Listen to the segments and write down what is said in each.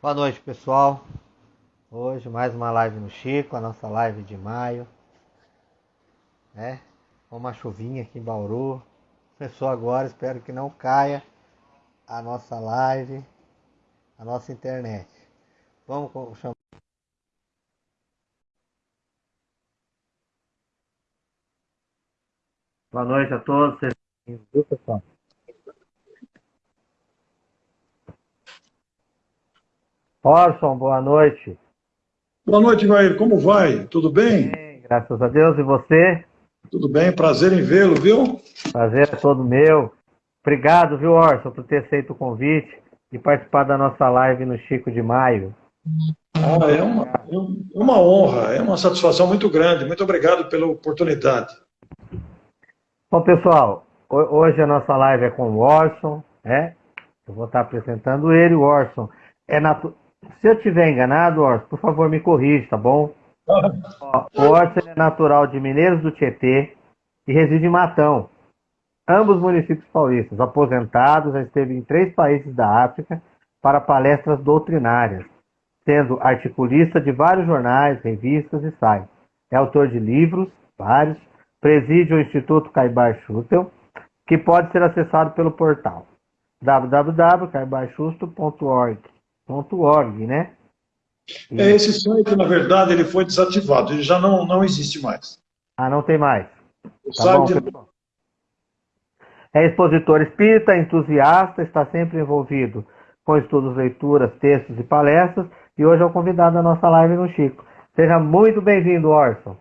Boa noite, pessoal. Hoje mais uma live no Chico, a nossa live de maio. É, uma chuvinha aqui em Bauru. Começou agora, espero que não caia a nossa live, a nossa internet. Vamos chamar. Boa noite a todos. Viu, pessoal? Orson, boa noite. Boa noite, Ivair. Como vai? Tudo bem? bem? Graças a Deus. E você? Tudo bem. Prazer em vê-lo, viu? Prazer é todo meu. Obrigado, viu, Orson, por ter aceito o convite e participar da nossa live no Chico de Maio. Ah, é uma, é uma honra, é uma satisfação muito grande. Muito obrigado pela oportunidade. Bom, pessoal, hoje a nossa live é com o Orson, né? Eu vou estar apresentando ele. O Orson é natural se eu estiver enganado, Orson, por favor me corrija, tá bom? Ó, o Orson é natural de Mineiros do Tietê e reside em Matão. Ambos municípios paulistas, aposentados, já esteve em três países da África para palestras doutrinárias, sendo articulista de vários jornais, revistas e sites. É autor de livros, vários, preside o Instituto Caibar Schutel, que pode ser acessado pelo portal www.caibarchusto.org .org, né? E... É, esse site, na verdade, ele foi desativado, ele já não, não existe mais. Ah, não tem mais. O tá site... bom, é expositor espírita, entusiasta, está sempre envolvido com estudos, leituras, textos e palestras, e hoje é o convidado da nossa live no Chico. Seja muito bem-vindo, Orson.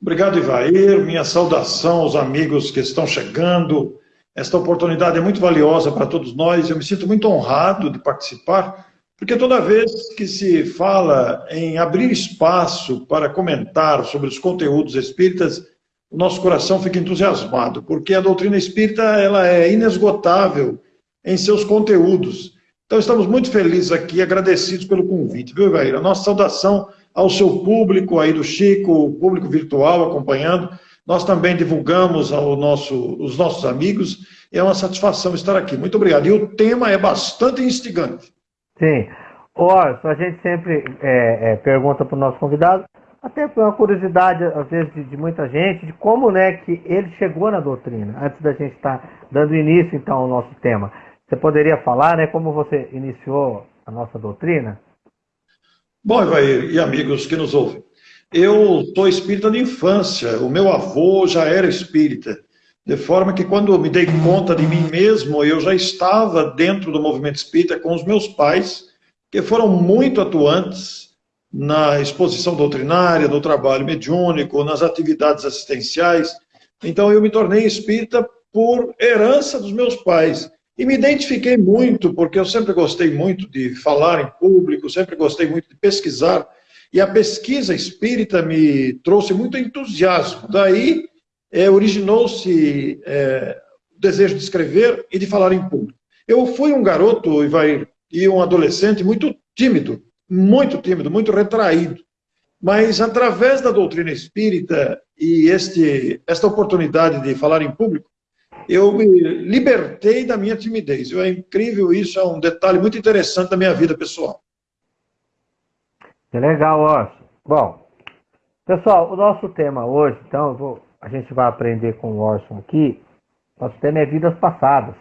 Obrigado, Ivair. Minha saudação aos amigos que estão chegando, esta oportunidade é muito valiosa para todos nós. Eu me sinto muito honrado de participar, porque toda vez que se fala em abrir espaço para comentar sobre os conteúdos espíritas, o nosso coração fica entusiasmado, porque a doutrina espírita ela é inesgotável em seus conteúdos. Então estamos muito felizes aqui, agradecidos pelo convite, viu, Ivair? A nossa saudação ao seu público aí do Chico, o público virtual acompanhando. Nós também divulgamos ao nosso, os nossos amigos e é uma satisfação estar aqui. Muito obrigado. E o tema é bastante instigante. Sim. Orson, a gente sempre é, é, pergunta para o nosso convidado, até por uma curiosidade, às vezes, de, de, muita gente, de como né, que ele chegou na doutrina, antes da gente estar tá dando início, então, ao nosso tema. Você poderia falar né, como você iniciou a nossa doutrina? Bom, Ivair, e amigos que nos ouvem, eu sou espírita de infância, o meu avô já era espírita, de forma que quando me dei conta de mim mesmo, eu já estava dentro do movimento espírita com os meus pais, que foram muito atuantes na exposição doutrinária, no trabalho mediúnico, nas atividades assistenciais. Então eu me tornei espírita por herança dos meus pais. E me identifiquei muito, porque eu sempre gostei muito de falar em público, sempre gostei muito de pesquisar e a pesquisa espírita me trouxe muito entusiasmo. Daí é, originou-se é, o desejo de escrever e de falar em público. Eu fui um garoto Ivair, e um adolescente muito tímido, muito tímido, muito retraído. Mas através da doutrina espírita e este, esta oportunidade de falar em público, eu me libertei da minha timidez. É incrível isso, é um detalhe muito interessante da minha vida pessoal. Que legal, Orson. Bom, pessoal, o nosso tema hoje, então, vou, a gente vai aprender com o Orson aqui. Nosso tema é vidas passadas.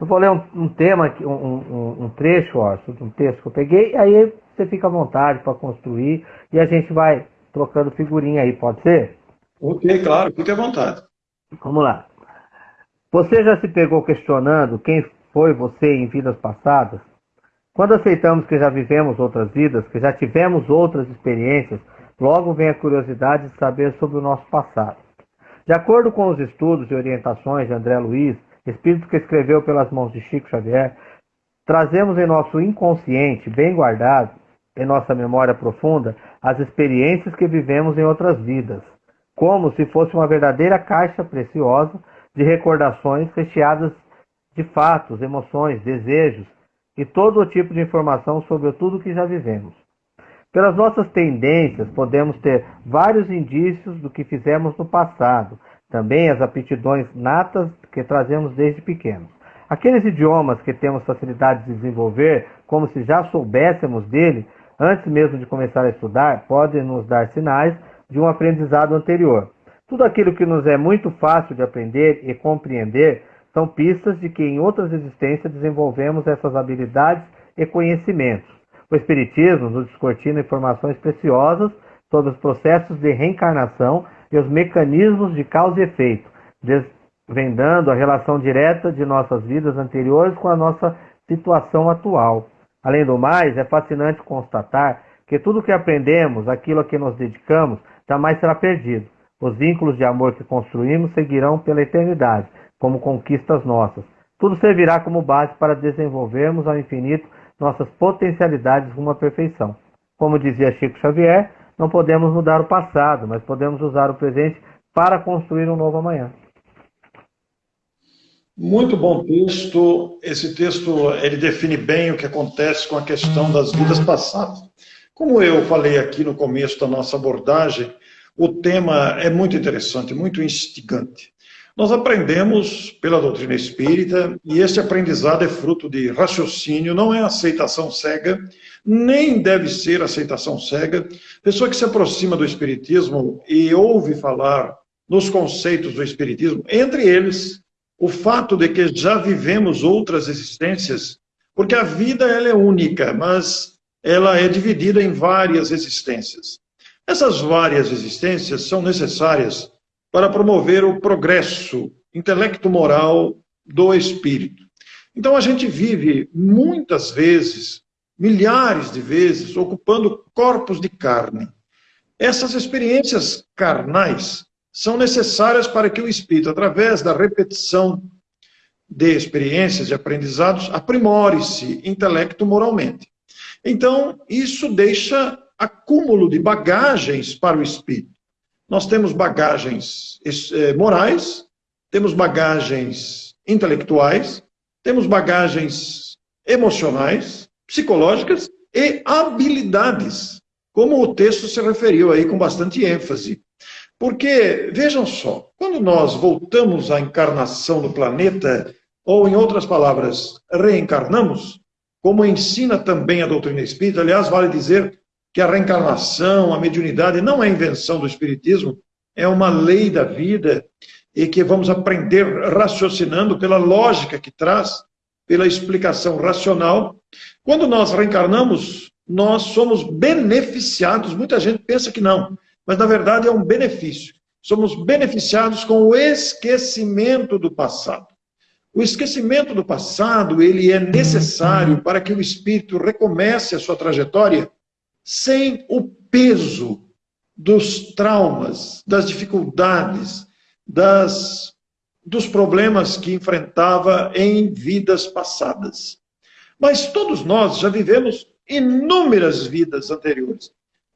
Eu vou ler um, um tema, um, um, um, trecho, Orson, de um texto que eu peguei, aí você fica à vontade para construir e a gente vai trocando figurinha aí, pode ser? Ok, claro, fique à vontade. Vamos lá. Você já se pegou questionando quem foi você em vidas passadas? Quando aceitamos que já vivemos outras vidas, que já tivemos outras experiências, logo vem a curiosidade de saber sobre o nosso passado. De acordo com os estudos e orientações de André Luiz, espírito que escreveu pelas mãos de Chico Xavier, trazemos em nosso inconsciente, bem guardado, em nossa memória profunda, as experiências que vivemos em outras vidas, como se fosse uma verdadeira caixa preciosa de recordações recheadas de fatos, emoções, desejos, e todo o tipo de informação sobre tudo que já vivemos. Pelas nossas tendências, podemos ter vários indícios do que fizemos no passado, também as aptidões natas que trazemos desde pequenos. Aqueles idiomas que temos facilidade de desenvolver, como se já soubéssemos dele, antes mesmo de começar a estudar, podem nos dar sinais de um aprendizado anterior. Tudo aquilo que nos é muito fácil de aprender e compreender são pistas de que em outras existências desenvolvemos essas habilidades e conhecimentos. O Espiritismo nos descortina informações preciosas sobre os processos de reencarnação e os mecanismos de causa e efeito, desvendando a relação direta de nossas vidas anteriores com a nossa situação atual. Além do mais, é fascinante constatar que tudo o que aprendemos, aquilo a que nos dedicamos, jamais será perdido. Os vínculos de amor que construímos seguirão pela eternidade, como conquistas nossas. Tudo servirá como base para desenvolvermos ao infinito nossas potencialidades rumo à perfeição. Como dizia Chico Xavier, não podemos mudar o passado, mas podemos usar o presente para construir um novo amanhã. Muito bom texto. Esse texto ele define bem o que acontece com a questão das vidas passadas. Como eu falei aqui no começo da nossa abordagem, o tema é muito interessante, muito instigante. Nós aprendemos pela doutrina espírita e esse aprendizado é fruto de raciocínio, não é aceitação cega, nem deve ser aceitação cega. Pessoa que se aproxima do espiritismo e ouve falar nos conceitos do espiritismo, entre eles o fato de que já vivemos outras existências, porque a vida ela é única, mas ela é dividida em várias existências. Essas várias existências são necessárias para promover o progresso intelecto-moral do espírito. Então a gente vive muitas vezes, milhares de vezes, ocupando corpos de carne. Essas experiências carnais são necessárias para que o espírito, através da repetição de experiências e aprendizados, aprimore-se intelecto-moralmente. Então, isso deixa acúmulo de bagagens para o espírito. Nós temos bagagens eh, morais, temos bagagens intelectuais, temos bagagens emocionais, psicológicas e habilidades, como o texto se referiu aí com bastante ênfase. Porque, vejam só, quando nós voltamos à encarnação do planeta, ou em outras palavras, reencarnamos, como ensina também a doutrina espírita, aliás, vale dizer que a reencarnação, a mediunidade não é invenção do Espiritismo, é uma lei da vida e que vamos aprender raciocinando pela lógica que traz, pela explicação racional. Quando nós reencarnamos, nós somos beneficiados. Muita gente pensa que não, mas na verdade é um benefício. Somos beneficiados com o esquecimento do passado. O esquecimento do passado, ele é necessário para que o espírito recomece a sua trajetória sem o peso dos traumas, das dificuldades, das, dos problemas que enfrentava em vidas passadas. Mas todos nós já vivemos inúmeras vidas anteriores.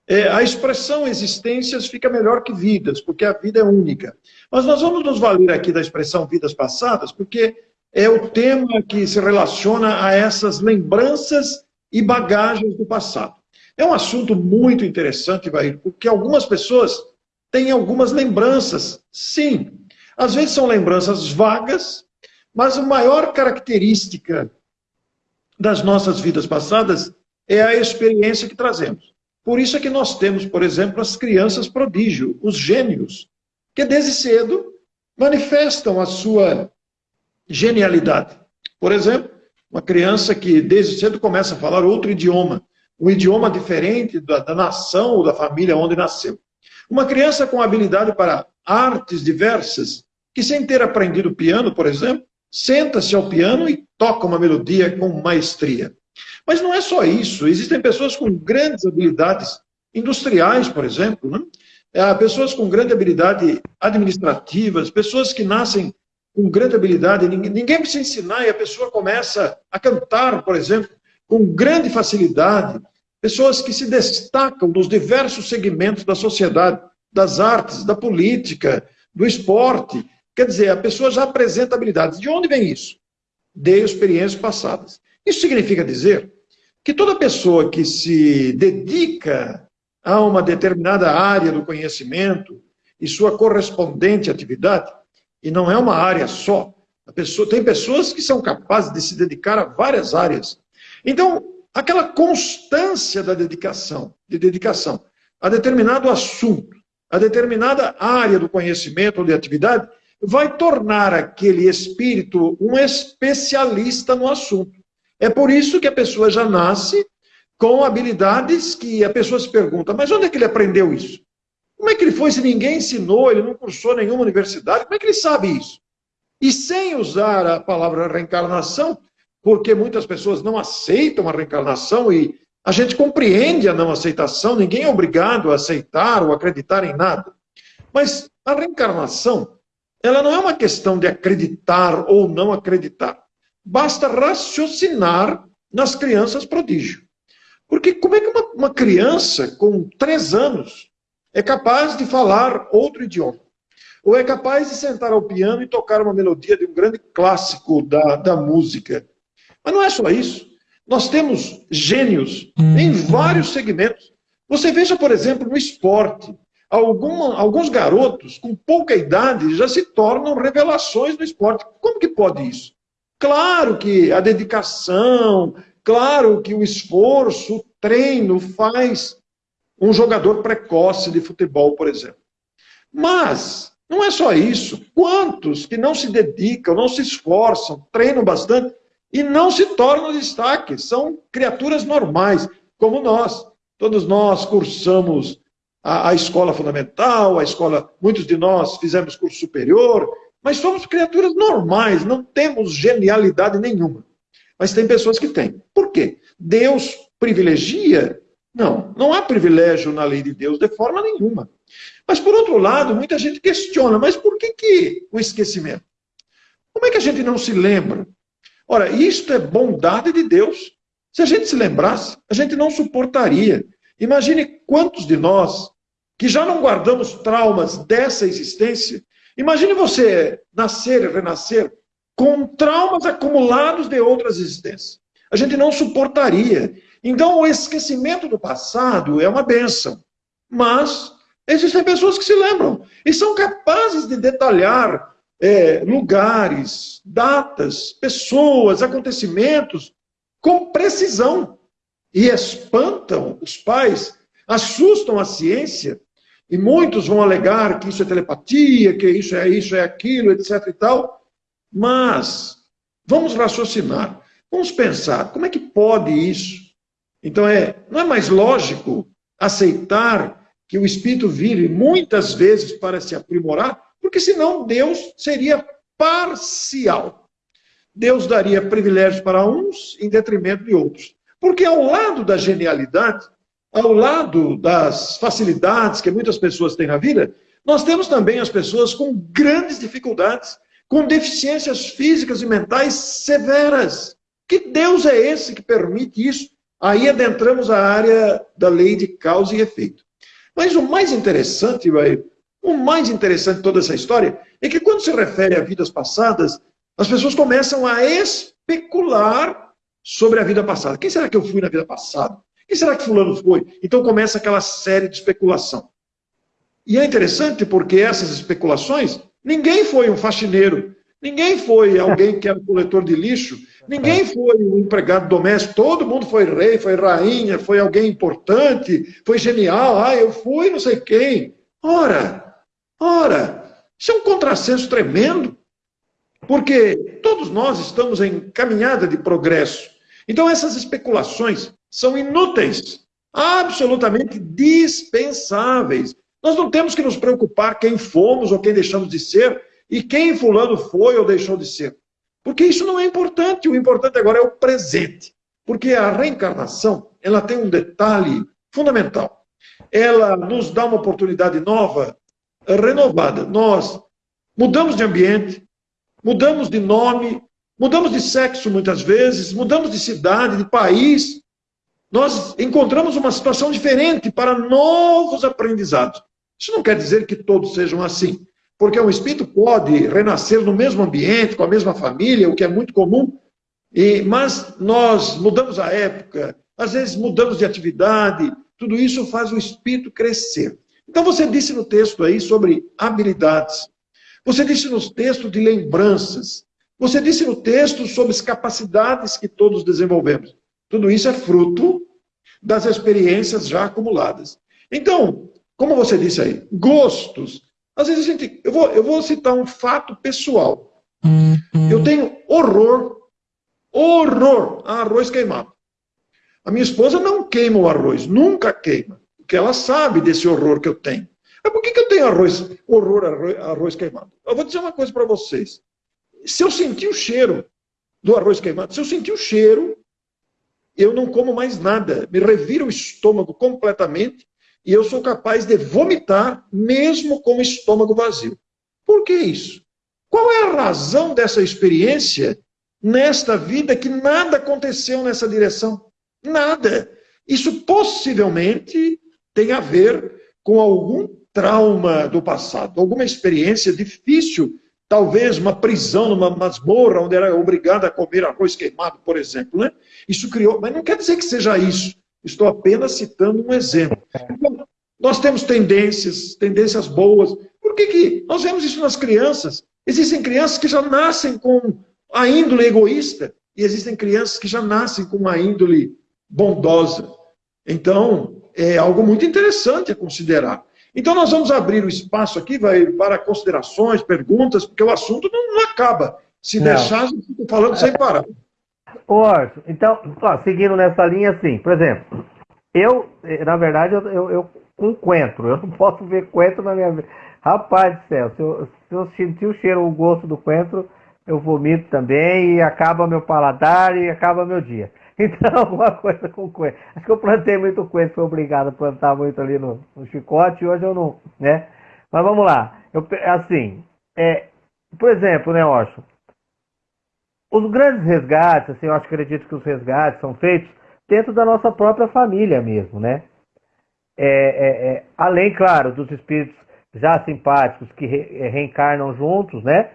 É, a expressão existências fica melhor que vidas, porque a vida é única. Mas nós vamos nos valer aqui da expressão vidas passadas, porque é o tema que se relaciona a essas lembranças e bagagens do passado. É um assunto muito interessante, Vair, porque algumas pessoas têm algumas lembranças. Sim, às vezes são lembranças vagas, mas a maior característica das nossas vidas passadas é a experiência que trazemos. Por isso é que nós temos, por exemplo, as crianças prodígio, os gênios, que desde cedo manifestam a sua genialidade. Por exemplo, uma criança que desde cedo começa a falar outro idioma, um idioma diferente da, da nação ou da família onde nasceu. Uma criança com habilidade para artes diversas, que sem ter aprendido piano, por exemplo, senta-se ao piano e toca uma melodia com maestria. Mas não é só isso, existem pessoas com grandes habilidades industriais, por exemplo, né? É, pessoas com grande habilidade administrativas, pessoas que nascem com grande habilidade, ninguém, ninguém precisa ensinar e a pessoa começa a cantar, por exemplo, com grande facilidade, pessoas que se destacam nos diversos segmentos da sociedade, das artes, da política, do esporte. Quer dizer, a pessoa já apresenta habilidades. De onde vem isso? De experiências passadas. Isso significa dizer que toda pessoa que se dedica a uma determinada área do conhecimento e sua correspondente atividade, e não é uma área só, Pessoa, tem pessoas que são capazes de se dedicar a várias áreas. Então, aquela constância da dedicação, de dedicação a determinado assunto, a determinada área do conhecimento ou de atividade, vai tornar aquele espírito um especialista no assunto. É por isso que a pessoa já nasce com habilidades que a pessoa se pergunta, mas onde é que ele aprendeu isso? Como é que ele foi se ninguém ensinou, ele não cursou nenhuma universidade? Como é que ele sabe isso? E sem usar a palavra reencarnação, porque muitas pessoas não aceitam a reencarnação e a gente compreende a não aceitação, ninguém é obrigado a aceitar ou acreditar em nada. Mas a reencarnação, ela não é uma questão de acreditar ou não acreditar. Basta raciocinar nas crianças prodígio. Porque como é que uma, uma criança com três anos é capaz de falar outro idioma? Ou é capaz de sentar ao piano e tocar uma melodia de um grande clássico da, da música? Mas não é só isso. Nós temos gênios em uhum. vários segmentos. Você veja, por exemplo, no esporte. Alguma, alguns garotos com pouca idade já se tornam revelações no esporte. Como que pode isso? Claro que a dedicação, claro que o esforço, o treino faz um jogador precoce de futebol, por exemplo. Mas não é só isso. Quantos que não se dedicam, não se esforçam, treinam bastante e não se tornam destaque, são criaturas normais, como nós. Todos nós cursamos a, a, escola fundamental, a escola, muitos de nós fizemos curso superior, mas somos criaturas normais, não temos genialidade nenhuma. Mas tem pessoas que têm. Por quê? Deus privilegia? Não, não há privilégio na lei de Deus de forma nenhuma. Mas, por outro lado, muita gente questiona, mas por que, que o esquecimento? Como é que a gente não se lembra? Ora, isto é bondade de Deus. Se a gente se lembrasse, a gente não suportaria. Imagine quantos de nós que já não guardamos traumas dessa existência. Imagine você nascer e renascer com traumas acumulados de outras existências. A gente não suportaria. Então, o esquecimento do passado é uma benção. Mas existem pessoas que se lembram e são capazes de detalhar é, lugares, datas, pessoas, acontecimentos com precisão e espantam os pais, assustam a ciência e muitos vão alegar que isso é telepatia, que isso é isso, é aquilo, etc e tal. Mas vamos raciocinar, vamos pensar, como é que pode isso? Então é, não é mais lógico aceitar que o espírito vive muitas vezes para se aprimorar porque senão Deus seria parcial. Deus daria privilégios para uns em detrimento de outros. Porque ao lado da genialidade, ao lado das facilidades que muitas pessoas têm na vida, nós temos também as pessoas com grandes dificuldades, com deficiências físicas e mentais severas. Que Deus é esse que permite isso? Aí adentramos a área da lei de causa e efeito. Mas o mais interessante, vai, o mais interessante de toda essa história é que quando se refere a vidas passadas, as pessoas começam a especular sobre a vida passada. Quem será que eu fui na vida passada? Quem será que fulano foi? Então começa aquela série de especulação. E é interessante porque essas especulações, ninguém foi um faxineiro, ninguém foi alguém que era um coletor de lixo, ninguém foi um empregado doméstico, todo mundo foi rei, foi rainha, foi alguém importante, foi genial, ah, eu fui não sei quem. Ora, Ora, isso é um contrassenso tremendo, porque todos nós estamos em caminhada de progresso. Então, essas especulações são inúteis, absolutamente dispensáveis. Nós não temos que nos preocupar quem fomos ou quem deixamos de ser e quem fulano foi ou deixou de ser. Porque isso não é importante, o importante agora é o presente. Porque a reencarnação, ela tem um detalhe fundamental. Ela nos dá uma oportunidade nova renovada. Nós mudamos de ambiente, mudamos de nome, mudamos de sexo muitas vezes, mudamos de cidade, de país. Nós encontramos uma situação diferente para novos aprendizados. Isso não quer dizer que todos sejam assim, porque um espírito pode renascer no mesmo ambiente, com a mesma família, o que é muito comum, e, mas nós mudamos a época, às vezes mudamos de atividade, tudo isso faz o espírito crescer. Então você disse no texto aí sobre habilidades. Você disse nos textos de lembranças. Você disse no texto sobre as capacidades que todos desenvolvemos. Tudo isso é fruto das experiências já acumuladas. Então, como você disse aí, gostos. Às vezes a gente. Eu vou, eu vou citar um fato pessoal. Eu tenho horror, horror a arroz queimado. A minha esposa não queima o arroz, nunca queima, porque ela sabe desse horror que eu tenho. Mas por que, que eu tenho arroz, horror arroz, arroz queimado? Eu vou dizer uma coisa para vocês. Se eu sentir o cheiro do arroz queimado, se eu sentir o cheiro, eu não como mais nada. Me revira o estômago completamente e eu sou capaz de vomitar mesmo com o estômago vazio. Por que isso? Qual é a razão dessa experiência nesta vida que nada aconteceu nessa direção? Nada. Isso possivelmente tem a ver com algum trauma do passado, alguma experiência difícil, talvez uma prisão numa masmorra onde era obrigado a comer arroz queimado, por exemplo, né? Isso criou, mas não quer dizer que seja isso. Estou apenas citando um exemplo. Então, nós temos tendências, tendências boas. Por que, que nós vemos isso nas crianças? Existem crianças que já nascem com a índole egoísta e existem crianças que já nascem com a índole bondosa. Então, é algo muito interessante a considerar. Então, nós vamos abrir o espaço aqui vai, para considerações, perguntas, porque o assunto não, não acaba. Se não. deixar, gente fica falando sem parar. Ô, Orson, então, ó, seguindo nessa linha, assim, por exemplo, eu, na verdade, eu, eu, eu com coentro, eu não posso ver coentro na minha vida. Rapaz do céu, se eu, se eu sentir o cheiro, o gosto do coentro, eu vomito também e acaba meu paladar e acaba meu dia. Então, alguma coisa com coentro. Acho que eu plantei muito coentro, fui obrigado a plantar muito ali no, no chicote, hoje eu não, né? Mas vamos lá. Eu, assim, é, por exemplo, né, Orson? Os grandes resgates, assim, eu acho, acredito que os resgates são feitos dentro da nossa própria família mesmo, né? É, é, é, além, claro, dos espíritos já simpáticos que re, é, reencarnam juntos, né?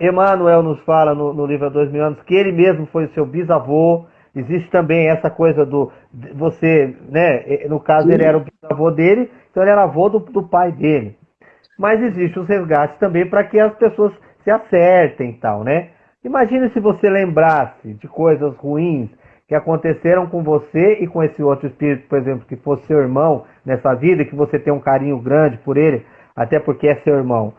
Emmanuel nos fala no, no livro Dois Mil Anos que ele mesmo foi o seu bisavô, Existe também essa coisa do você, né? No caso Sim. ele era o bisavô dele, então ele era avô do, do pai dele. Mas existe os resgates também para que as pessoas se acertem e tal, né? Imagine se você lembrasse de coisas ruins que aconteceram com você e com esse outro espírito, por exemplo, que fosse seu irmão nessa vida, que você tem um carinho grande por ele, até porque é seu irmão.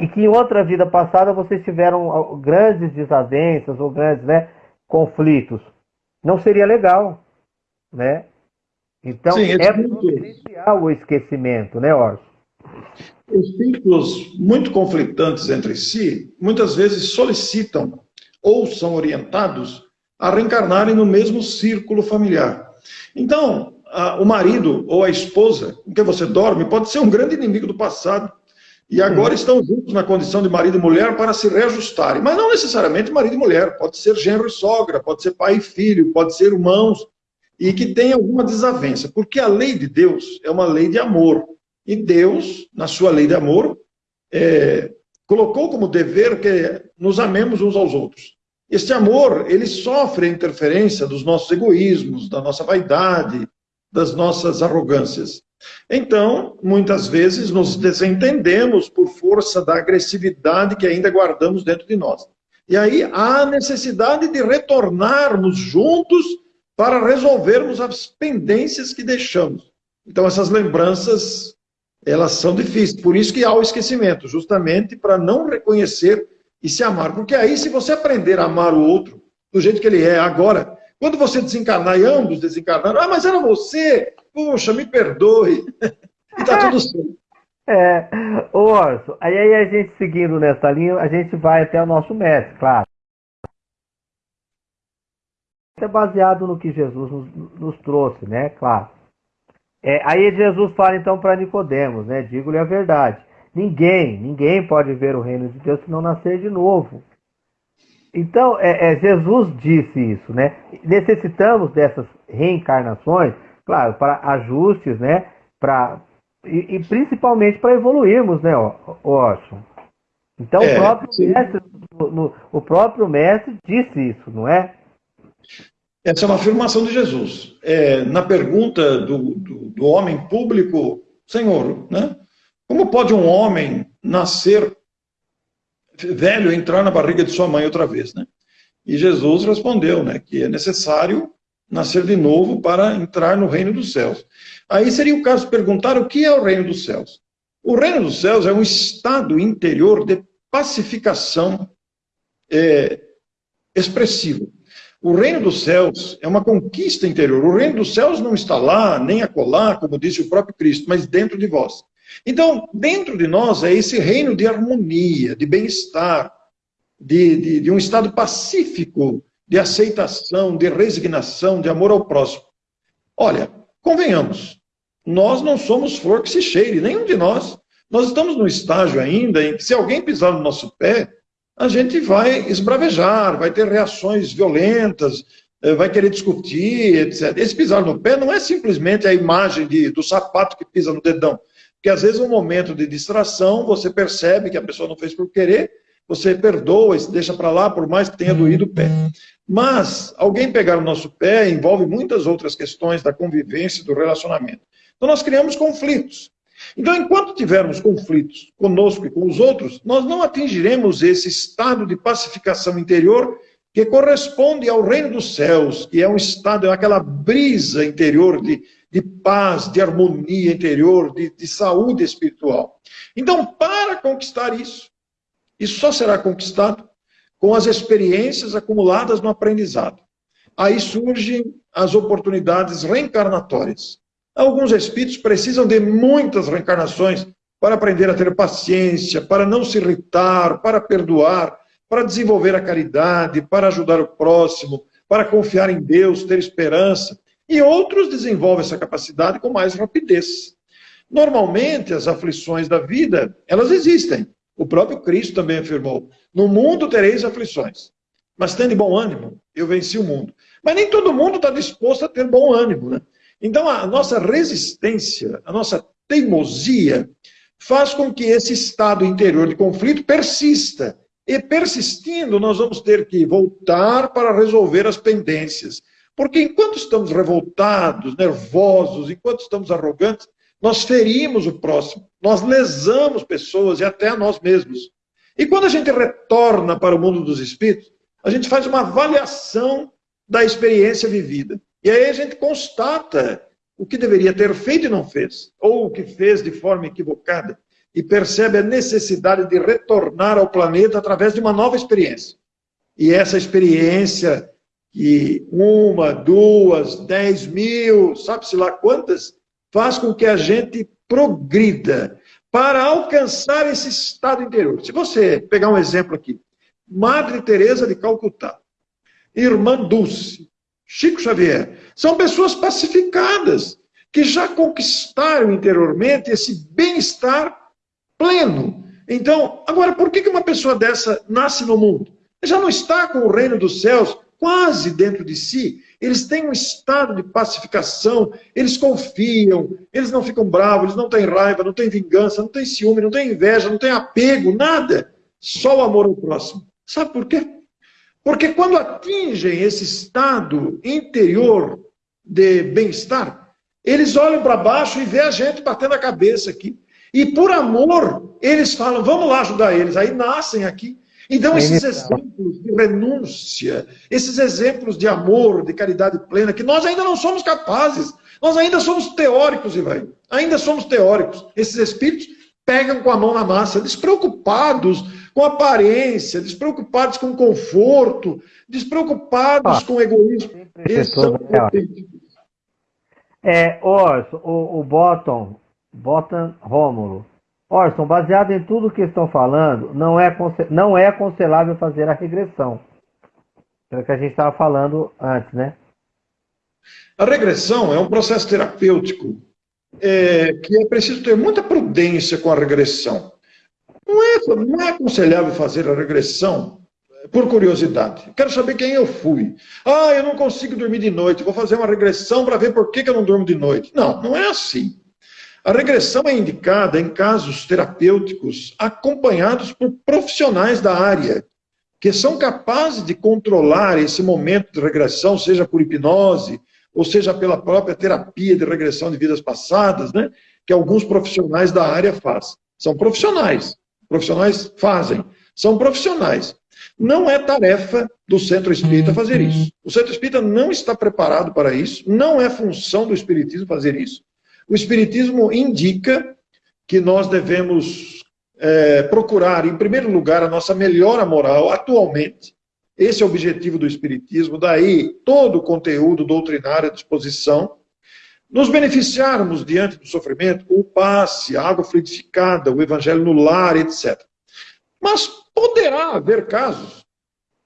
E que em outra vida passada vocês tiveram grandes desavenças ou grandes né, conflitos não seria legal, né? Então Sim, é essencial o esquecimento, né, Orson? Espíritos muito conflitantes entre si, muitas vezes solicitam ou são orientados a reencarnarem no mesmo círculo familiar. Então, a, o marido ou a esposa com que você dorme pode ser um grande inimigo do passado e agora estão juntos na condição de marido e mulher para se reajustarem. Mas não necessariamente marido e mulher, pode ser genro e sogra, pode ser pai e filho, pode ser irmãos, e que tem alguma desavença, porque a lei de Deus é uma lei de amor. E Deus, na sua lei de amor, é, colocou como dever que nos amemos uns aos outros. Este amor, ele sofre a interferência dos nossos egoísmos, da nossa vaidade, das nossas arrogâncias. Então, muitas vezes nos desentendemos por força da agressividade que ainda guardamos dentro de nós. E aí há necessidade de retornarmos juntos para resolvermos as pendências que deixamos. Então, essas lembranças, elas são difíceis. Por isso que há o esquecimento, justamente para não reconhecer e se amar. Porque aí, se você aprender a amar o outro do jeito que ele é agora, quando você desencarnar e ambos desencarnaram, ah, mas era você, Puxa, me perdoe. e tá tudo certo. É, ô Orson, aí, aí a gente seguindo nessa linha, a gente vai até o nosso mestre, claro. É baseado no que Jesus nos, nos trouxe, né? Claro. É, aí Jesus fala então para Nicodemos, né? Digo-lhe a verdade. Ninguém, ninguém pode ver o reino de Deus se não nascer de novo. Então, é, é, Jesus disse isso, né? Necessitamos dessas reencarnações claro, para ajustes, né? Para, e, e principalmente para evoluirmos, né, Orson? Então é, o, próprio mestre, no, o próprio mestre disse isso, não é? Essa é uma afirmação de Jesus. É, na pergunta do, do, do, homem público, Senhor, né? como pode um homem nascer velho entrar na barriga de sua mãe outra vez, né? E Jesus respondeu, né, que é necessário nascer de novo para entrar no reino dos céus. Aí seria o caso de perguntar o que é o reino dos céus. O reino dos céus é um estado interior de pacificação é, expressivo. O reino dos céus é uma conquista interior. O reino dos céus não está lá, nem acolá, como disse o próprio Cristo, mas dentro de vós. Então, dentro de nós é esse reino de harmonia, de bem-estar, de, de, de um estado pacífico, de aceitação, de resignação, de amor ao próximo. Olha, convenhamos, nós não somos flor que se cheire, nenhum de nós. Nós estamos no estágio ainda em que se alguém pisar no nosso pé, a gente vai esbravejar, vai ter reações violentas, eh, vai querer discutir, etc. Esse pisar no pé não é simplesmente a imagem de, do sapato que pisa no dedão, porque às vezes, um momento de distração, você percebe que a pessoa não fez por querer, você perdoa se deixa para lá, por mais que tenha doído o pé. Mas alguém pegar o nosso pé envolve muitas outras questões da convivência, do relacionamento. Então nós criamos conflitos. Então, enquanto tivermos conflitos conosco e com os outros, nós não atingiremos esse estado de pacificação interior que corresponde ao reino dos céus, que é um estado, é aquela brisa interior de, de paz, de harmonia interior, de, de saúde espiritual. Então, para conquistar isso, isso só será conquistado com as experiências acumuladas no aprendizado. Aí surgem as oportunidades reencarnatórias. Alguns espíritos precisam de muitas reencarnações para aprender a ter paciência, para não se irritar, para perdoar, para desenvolver a caridade, para ajudar o próximo, para confiar em Deus, ter esperança. E outros desenvolvem essa capacidade com mais rapidez. Normalmente, as aflições da vida, elas existem. O próprio Cristo também afirmou: No mundo tereis aflições, mas tende bom ânimo, eu venci o mundo. Mas nem todo mundo está disposto a ter bom ânimo, né? Então, a nossa resistência, a nossa teimosia, faz com que esse estado interior de conflito persista. E persistindo, nós vamos ter que voltar para resolver as pendências. Porque enquanto estamos revoltados, nervosos, enquanto estamos arrogantes, nós ferimos o próximo, nós lesamos pessoas e até a nós mesmos. E quando a gente retorna para o mundo dos espíritos, a gente faz uma avaliação da experiência vivida. E aí a gente constata o que deveria ter feito e não fez, ou o que fez de forma equivocada, e percebe a necessidade de retornar ao planeta através de uma nova experiência. E essa experiência, que uma, duas, dez mil, sabe-se lá quantas, faz com que a gente progrida para alcançar esse estado interior. Se você pegar um exemplo aqui, Madre Teresa de Calcutá, Irmã Dulce, Chico Xavier. São pessoas pacificadas, que já conquistaram interiormente esse bem-estar pleno. Então, agora, por que uma pessoa dessa nasce no mundo? Já não está com o reino dos céus quase dentro de si. Eles têm um estado de pacificação, eles confiam, eles não ficam bravos, eles não têm raiva, não têm vingança, não têm ciúme, não têm inveja, não têm apego, nada. Só o amor ao próximo. Sabe por quê? Porque quando atingem esse estado interior de bem-estar, eles olham para baixo e vê a gente batendo a cabeça aqui. E por amor, eles falam, vamos lá ajudar eles. Aí nascem aqui. Então, esses exemplos de renúncia, esses exemplos de amor, de caridade plena, que nós ainda não somos capazes, nós ainda somos teóricos, Ivan. Ainda somos teóricos. Esses espíritos pegam com a mão na massa, despreocupados com aparência, despreocupados com conforto, despreocupados ah, com egoísmo. São é, Orson, o, o Bottom, Bottom Rômulo. Orson, baseado em tudo que estão falando, não é, não é aconselhável fazer a regressão. É o que a gente estava falando antes, né? A regressão é um processo terapêutico é, que é preciso ter muita prudência com a regressão. Não é, não é aconselhável fazer a regressão por curiosidade. Quero saber quem eu fui. Ah, eu não consigo dormir de noite, vou fazer uma regressão para ver por que, que eu não durmo de noite. Não, não é assim. A regressão é indicada em casos terapêuticos acompanhados por profissionais da área, que são capazes de controlar esse momento de regressão, seja por hipnose, ou seja pela própria terapia de regressão de vidas passadas, né, que alguns profissionais da área fazem. São profissionais, profissionais fazem. são profissionais. Não é tarefa do centro espírita fazer isso. O centro espírita não está preparado para isso, não é função do espiritismo fazer isso. O espiritismo indica que nós devemos é, procurar, em primeiro lugar, a nossa melhora moral atualmente. Esse é o objetivo do espiritismo, daí todo o conteúdo doutrinário à disposição. Nos beneficiarmos diante do sofrimento, o passe, a água fluidificada, o evangelho no lar, etc. Mas poderá haver casos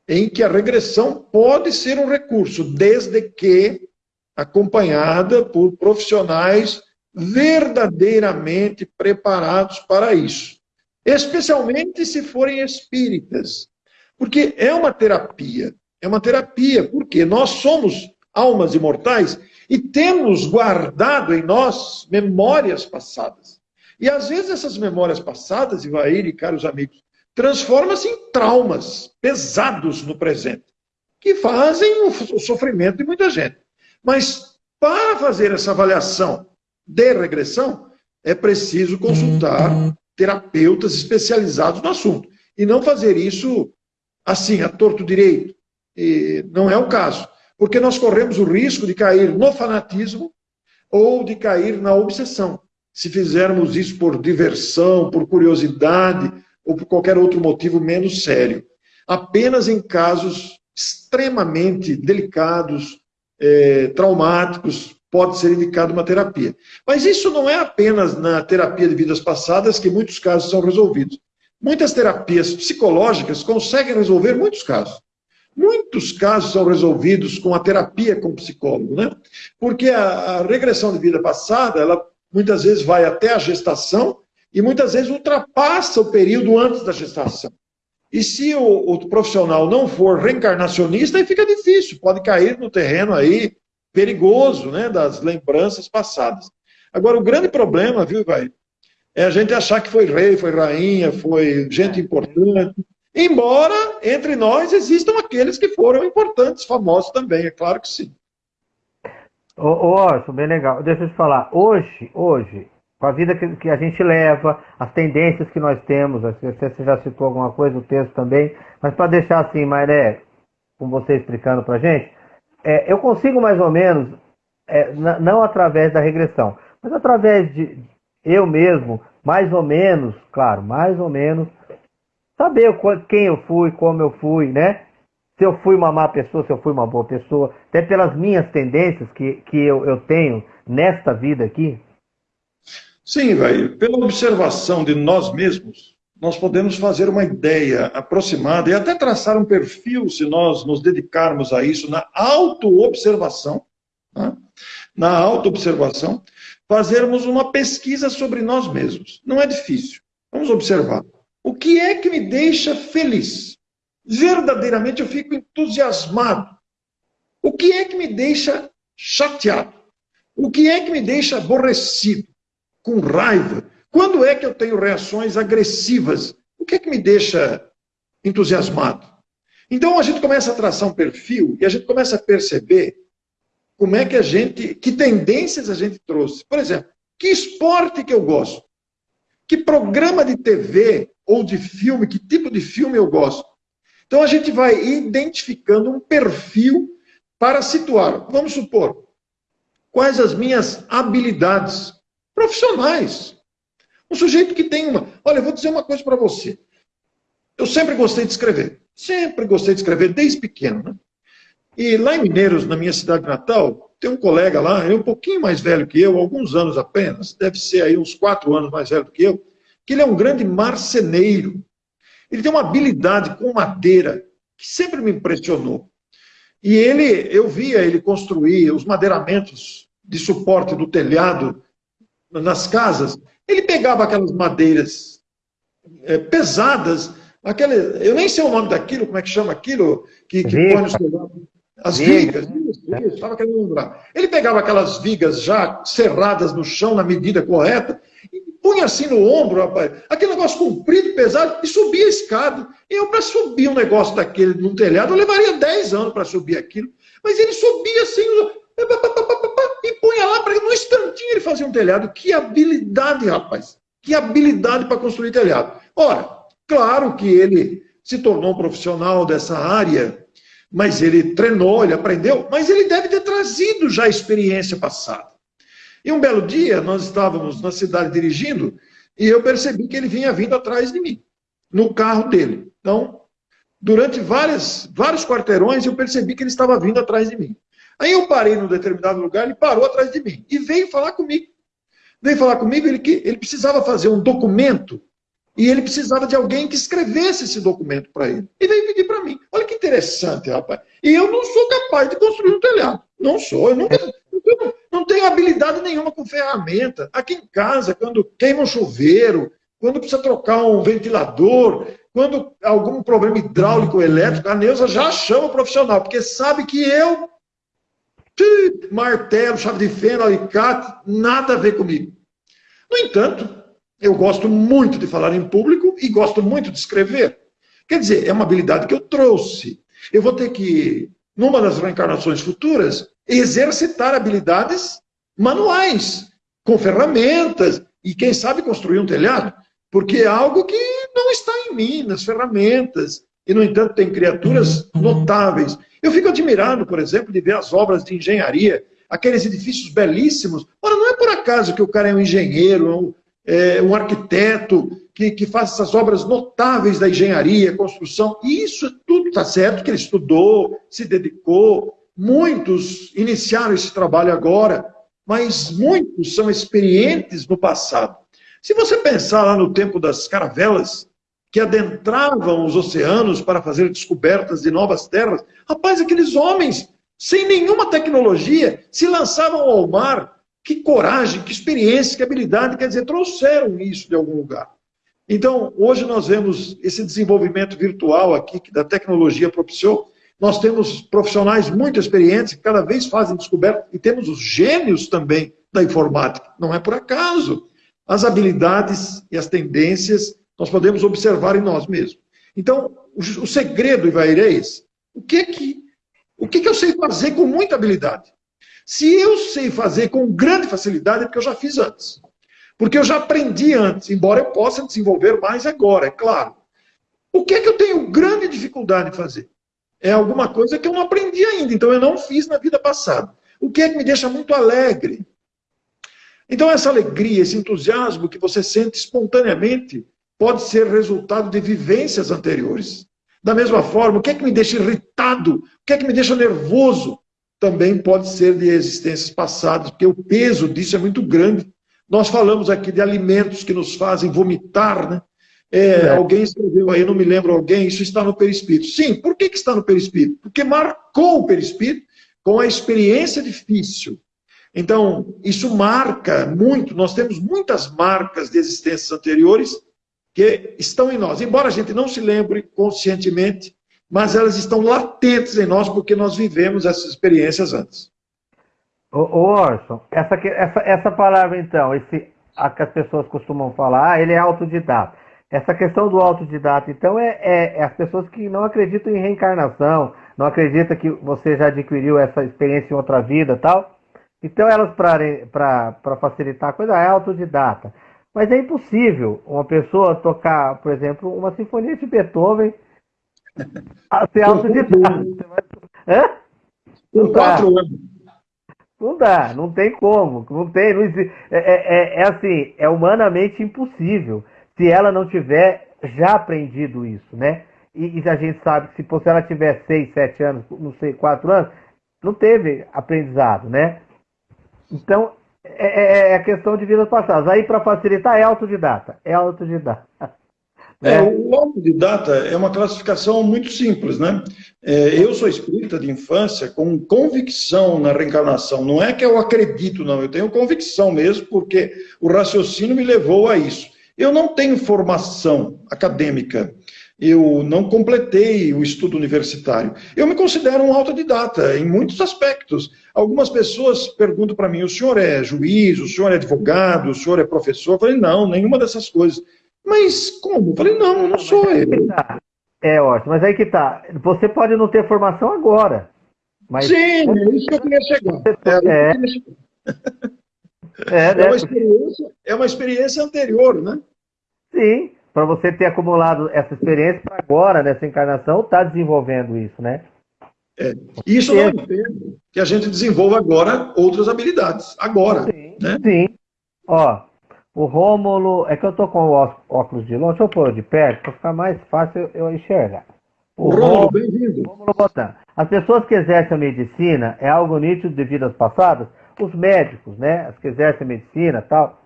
em que a regressão pode ser um recurso, desde que acompanhada por profissionais verdadeiramente preparados para isso. Especialmente se forem espíritas. Porque é uma terapia. É uma terapia, porque nós somos almas imortais e temos guardado em nós memórias passadas. E às vezes essas memórias passadas, Ivair e caros amigos, transformam-se em traumas pesados no presente, que fazem o sofrimento de muita gente. Mas para fazer essa avaliação de regressão, é preciso consultar terapeutas especializados no assunto. E não fazer isso assim, a torto direito. E não é o caso. Porque nós corremos o risco de cair no fanatismo ou de cair na obsessão. Se fizermos isso por diversão, por curiosidade ou por qualquer outro motivo menos sério. Apenas em casos extremamente delicados, eh, traumáticos, pode ser indicada uma terapia. Mas isso não é apenas na terapia de vidas passadas que muitos casos são resolvidos. Muitas terapias psicológicas conseguem resolver muitos casos. Muitos casos são resolvidos com a terapia com psicólogo, né? Porque a, a regressão de vida passada, ela muitas vezes vai até a gestação e muitas vezes ultrapassa o período antes da gestação. E se o, o profissional não for reencarnacionista, aí fica difícil, pode cair no terreno aí perigoso, né, das lembranças passadas. Agora, o grande problema, viu, vai, é a gente achar que foi rei, foi rainha, foi gente importante. Embora entre nós existam aqueles que foram importantes, famosos também, é claro que sim. Ô, ô Orson, bem legal. Deixa eu te falar. Hoje, hoje, com a vida que, que, a gente leva, as tendências que nós temos, você já citou alguma coisa, o texto também, mas para deixar assim, Maré, com você explicando para gente, é, eu consigo mais ou menos, é, não através da regressão, mas através de eu mesmo, mais ou menos, claro, mais ou menos, saber quem eu fui, como eu fui, né? Se eu fui uma má pessoa, se eu fui uma boa pessoa, até pelas minhas tendências que, que eu, eu tenho nesta vida aqui. Sim, vai. Pela observação de nós mesmos, nós podemos fazer uma ideia aproximada e até traçar um perfil, se nós nos dedicarmos a isso, na autoobservação, né? na autoobservação, fazermos uma pesquisa sobre nós mesmos. Não é difícil. Vamos observar. O que é que me deixa feliz? Verdadeiramente eu fico entusiasmado. O que é que me deixa chateado? O que é que me deixa aborrecido, com raiva, quando é que eu tenho reações agressivas? O que é que me deixa entusiasmado? Então a gente começa a traçar um perfil e a gente começa a perceber como é que a gente, que tendências a gente trouxe. Por exemplo, que esporte que eu gosto? Que programa de TV ou de filme, que tipo de filme eu gosto? Então a gente vai identificando um perfil para situar. Vamos supor, quais as minhas habilidades profissionais? Um sujeito que tem uma. Olha, eu vou dizer uma coisa para você. Eu sempre gostei de escrever. Sempre gostei de escrever, desde pequeno. Né? E lá em Mineiros, na minha cidade natal, tem um colega lá, é um pouquinho mais velho que eu, alguns anos apenas, deve ser aí uns quatro anos mais velho que eu, que ele é um grande marceneiro. Ele tem uma habilidade com madeira que sempre me impressionou. E ele, eu via ele construir os madeiramentos de suporte do telhado nas casas, ele pegava aquelas madeiras é, pesadas, aquela, eu nem sei o nome daquilo, como é que chama aquilo, que, que põe no as vigas, estava querendo lembrar. Ele pegava aquelas vigas já serradas no chão na medida correta, e punha assim no ombro, rapaz, aquele negócio comprido, pesado, e subia a escada. Eu, para subir um negócio daquele num telhado, eu levaria 10 anos para subir aquilo. Mas ele subia assim, e punha lá, para no instantinho ele fazia um telhado. Que habilidade, rapaz! Que habilidade para construir telhado. Ora, Claro que ele se tornou um profissional dessa área, mas ele treinou, ele aprendeu, mas ele deve ter trazido já a experiência passada. E um belo dia, nós estávamos na cidade dirigindo, e eu percebi que ele vinha vindo atrás de mim, no carro dele. Então, durante várias, vários quarteirões, eu percebi que ele estava vindo atrás de mim. Aí eu parei num determinado lugar, ele parou atrás de mim e veio falar comigo. Veio falar comigo ele que ele precisava fazer um documento e ele precisava de alguém que escrevesse esse documento para ele. E veio pedir para mim. Olha que interessante, rapaz. E eu não sou capaz de construir um telhado. Não sou. Eu nunca, eu não tenho habilidade nenhuma com ferramenta. Aqui em casa, quando queima um chuveiro, quando precisa trocar um ventilador, quando algum problema hidráulico elétrico, a Neuza já chama o profissional, porque sabe que eu martelo, chave de fenda, alicate, nada a ver comigo. No entanto, eu gosto muito de falar em público e gosto muito de escrever. Quer dizer, é uma habilidade que eu trouxe. Eu vou ter que, numa das reencarnações futuras, exercitar habilidades manuais, com ferramentas, e quem sabe construir um telhado, porque é algo que não está em mim, nas ferramentas. E, no entanto, tem criaturas notáveis eu fico admirado, por exemplo, de ver as obras de engenharia, aqueles edifícios belíssimos. Ora, não é por acaso que o cara é um engenheiro, é um, é, um arquiteto, que, que faz essas obras notáveis da engenharia, construção. E isso tudo está certo que ele estudou, se dedicou. Muitos iniciaram esse trabalho agora, mas muitos são experientes no passado. Se você pensar lá no tempo das caravelas, que adentravam os oceanos para fazer descobertas de novas terras. Rapaz, aqueles homens, sem nenhuma tecnologia, se lançavam ao mar. Que coragem, que experiência, que habilidade, quer dizer, trouxeram isso de algum lugar. Então, hoje nós vemos esse desenvolvimento virtual aqui, que da tecnologia propiciou. Nós temos profissionais muito experientes que cada vez fazem descobertas, e temos os gênios também da informática. Não é por acaso. As habilidades e as tendências nós podemos observar em nós mesmos. Então, o, segredo, Ivairês, o que que, o que que eu sei fazer com muita habilidade? Se eu sei fazer com grande facilidade, é porque eu já fiz antes. Porque eu já aprendi antes, embora eu possa desenvolver mais agora, é claro. O que é que eu tenho grande dificuldade de fazer? É alguma coisa que eu não aprendi ainda, então eu não fiz na vida passada. O que é que me deixa muito alegre? Então, essa alegria, esse entusiasmo que você sente espontaneamente, pode ser resultado de vivências anteriores. Da mesma forma, o que é que me deixa irritado? O que é que me deixa nervoso? Também pode ser de existências passadas, porque o peso disso é muito grande. Nós falamos aqui de alimentos que nos fazem vomitar, né? É, é. Alguém escreveu aí, não me lembro alguém, isso está no perispírito. Sim, por que, que está no perispírito? Porque marcou o perispírito com a experiência difícil. Então, isso marca muito, nós temos muitas marcas de existências anteriores que estão em nós. Embora a gente não se lembre conscientemente, mas elas estão latentes em nós porque nós vivemos essas experiências antes. Ô, ô Orson, essa, essa, essa palavra então, esse, a que as pessoas costumam falar, ah, ele é autodidata. Essa questão do autodidata, então, é, é, é, as pessoas que não acreditam em reencarnação, não acreditam que você já adquiriu essa experiência em outra vida tal. Então, elas, para facilitar a coisa, é autodidata. Mas é impossível uma pessoa tocar, por exemplo, uma sinfonia de Beethoven a ser autodidata. Hã? Com quatro anos. Não dá, não tem como. Não tem, não existe. É, é, é, é, assim, é humanamente impossível se ela não tiver já aprendido isso, né? E, e a gente sabe que se, se ela tiver seis, sete anos, não sei, quatro anos, não teve aprendizado, né? Então, é, é, é, a questão de vidas passadas. Aí, para facilitar, é autodidata. É autodidata. É, é, o autodidata é uma classificação muito simples, né? É, eu sou espírita de infância com convicção na reencarnação. Não é que eu acredito, não. Eu tenho convicção mesmo, porque o raciocínio me levou a isso. Eu não tenho formação acadêmica eu não completei o estudo universitário. Eu me considero um autodidata em muitos aspectos. Algumas pessoas perguntam para mim: o senhor é juiz, o senhor é advogado, o senhor é professor? Eu falei: não, nenhuma dessas coisas. Mas como? Eu falei: não, não sou eu. Tá. É ótimo, mas aí que tá. Você pode não ter formação agora. Mas Sim, é isso que eu queria chegar. É, é, é, é, uma experiência, é uma experiência anterior, né? Sim, para você ter acumulado essa experiência para agora, nessa encarnação, estar tá desenvolvendo isso, né? É. Isso não impede que a gente desenvolva agora outras habilidades. Agora. Sim. Né? sim. Ó, o Rômulo. É que eu tô com o óculos de longe, deixa eu pôr de perto para ficar mais fácil eu enxergar. O Rômulo, bem-vindo. Rômulo Botan. As pessoas que exercem a medicina é algo nítido de vidas passadas? Os médicos, né? As que exercem a medicina tal.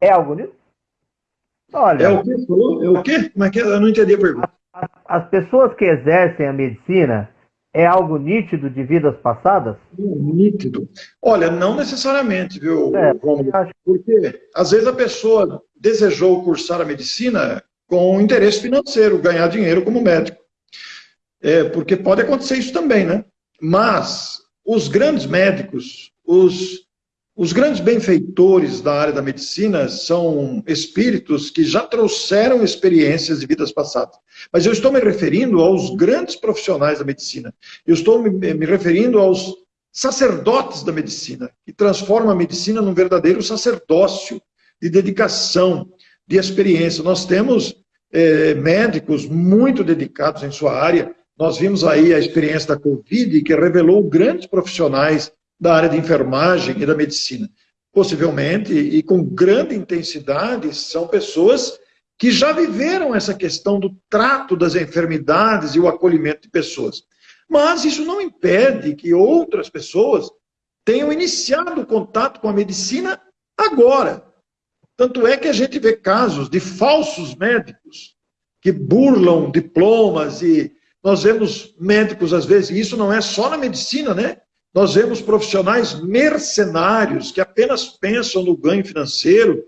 É algo nítido? Olha. É o que falou? É o quê? Como é que é? Eu não entendi a pergunta. As, as pessoas que exercem a medicina é algo nítido de vidas passadas? Nítido. Olha, não necessariamente, viu, é, Romulo? Porque às vezes a pessoa desejou cursar a medicina com interesse financeiro, ganhar dinheiro como médico. É, porque pode acontecer isso também, né? Mas os grandes médicos, os os grandes benfeitores da área da medicina são espíritos que já trouxeram experiências de vidas passadas. Mas eu estou me referindo aos grandes profissionais da medicina. Eu estou me, referindo aos sacerdotes da medicina, que transformam a medicina num verdadeiro sacerdócio de dedicação, de experiência. Nós temos é, médicos muito dedicados em sua área. Nós vimos aí a experiência da Covid, que revelou grandes profissionais da área de enfermagem e da medicina. Possivelmente, e com grande intensidade, são pessoas que já viveram essa questão do trato das enfermidades e o acolhimento de pessoas. Mas isso não impede que outras pessoas tenham iniciado o contato com a medicina agora. Tanto é que a gente vê casos de falsos médicos que burlam diplomas e nós vemos médicos às vezes, e isso não é só na medicina, né? Nós vemos profissionais mercenários que apenas pensam no ganho financeiro.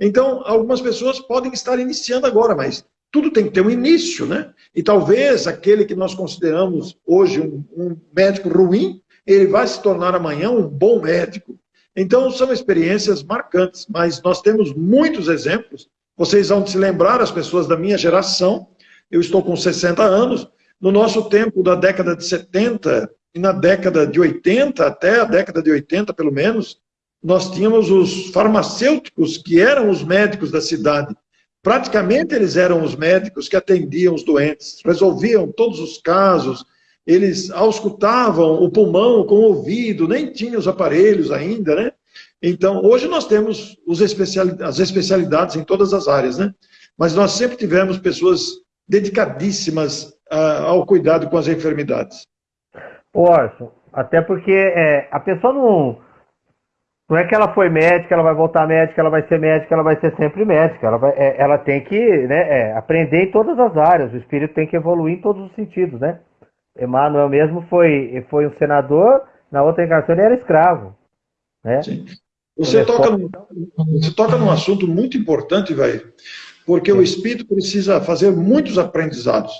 Então, algumas pessoas podem estar iniciando agora, mas tudo tem que ter um início, né? E talvez aquele que nós consideramos hoje um, um médico ruim, ele vai se tornar amanhã um bom médico. Então, são experiências marcantes, mas nós temos muitos exemplos. Vocês vão se lembrar, as pessoas da minha geração, eu estou com 60 anos, no nosso tempo da década de 70, e na década de 80, até a década de 80 pelo menos, nós tínhamos os farmacêuticos que eram os médicos da cidade. Praticamente eles eram os médicos que atendiam os doentes, resolviam todos os casos, eles auscultavam o pulmão com o ouvido, nem tinham os aparelhos ainda, né? Então, hoje nós temos as especialidades em todas as áreas, né? Mas nós sempre tivemos pessoas dedicadíssimas ah, ao cuidado com as enfermidades. Orson, até porque é, a pessoa não. Não é que ela foi médica, ela vai voltar médica, ela vai ser médica, ela vai ser sempre médica. Ela, vai, é, ela tem que né, é, aprender em todas as áreas. O espírito tem que evoluir em todos os sentidos, né? Emmanuel mesmo foi, foi um senador, na outra encarnação ele era escravo. Né? Sim. Você toca, num, você toca num assunto muito importante, velho, porque Sim. o espírito precisa fazer muitos aprendizados.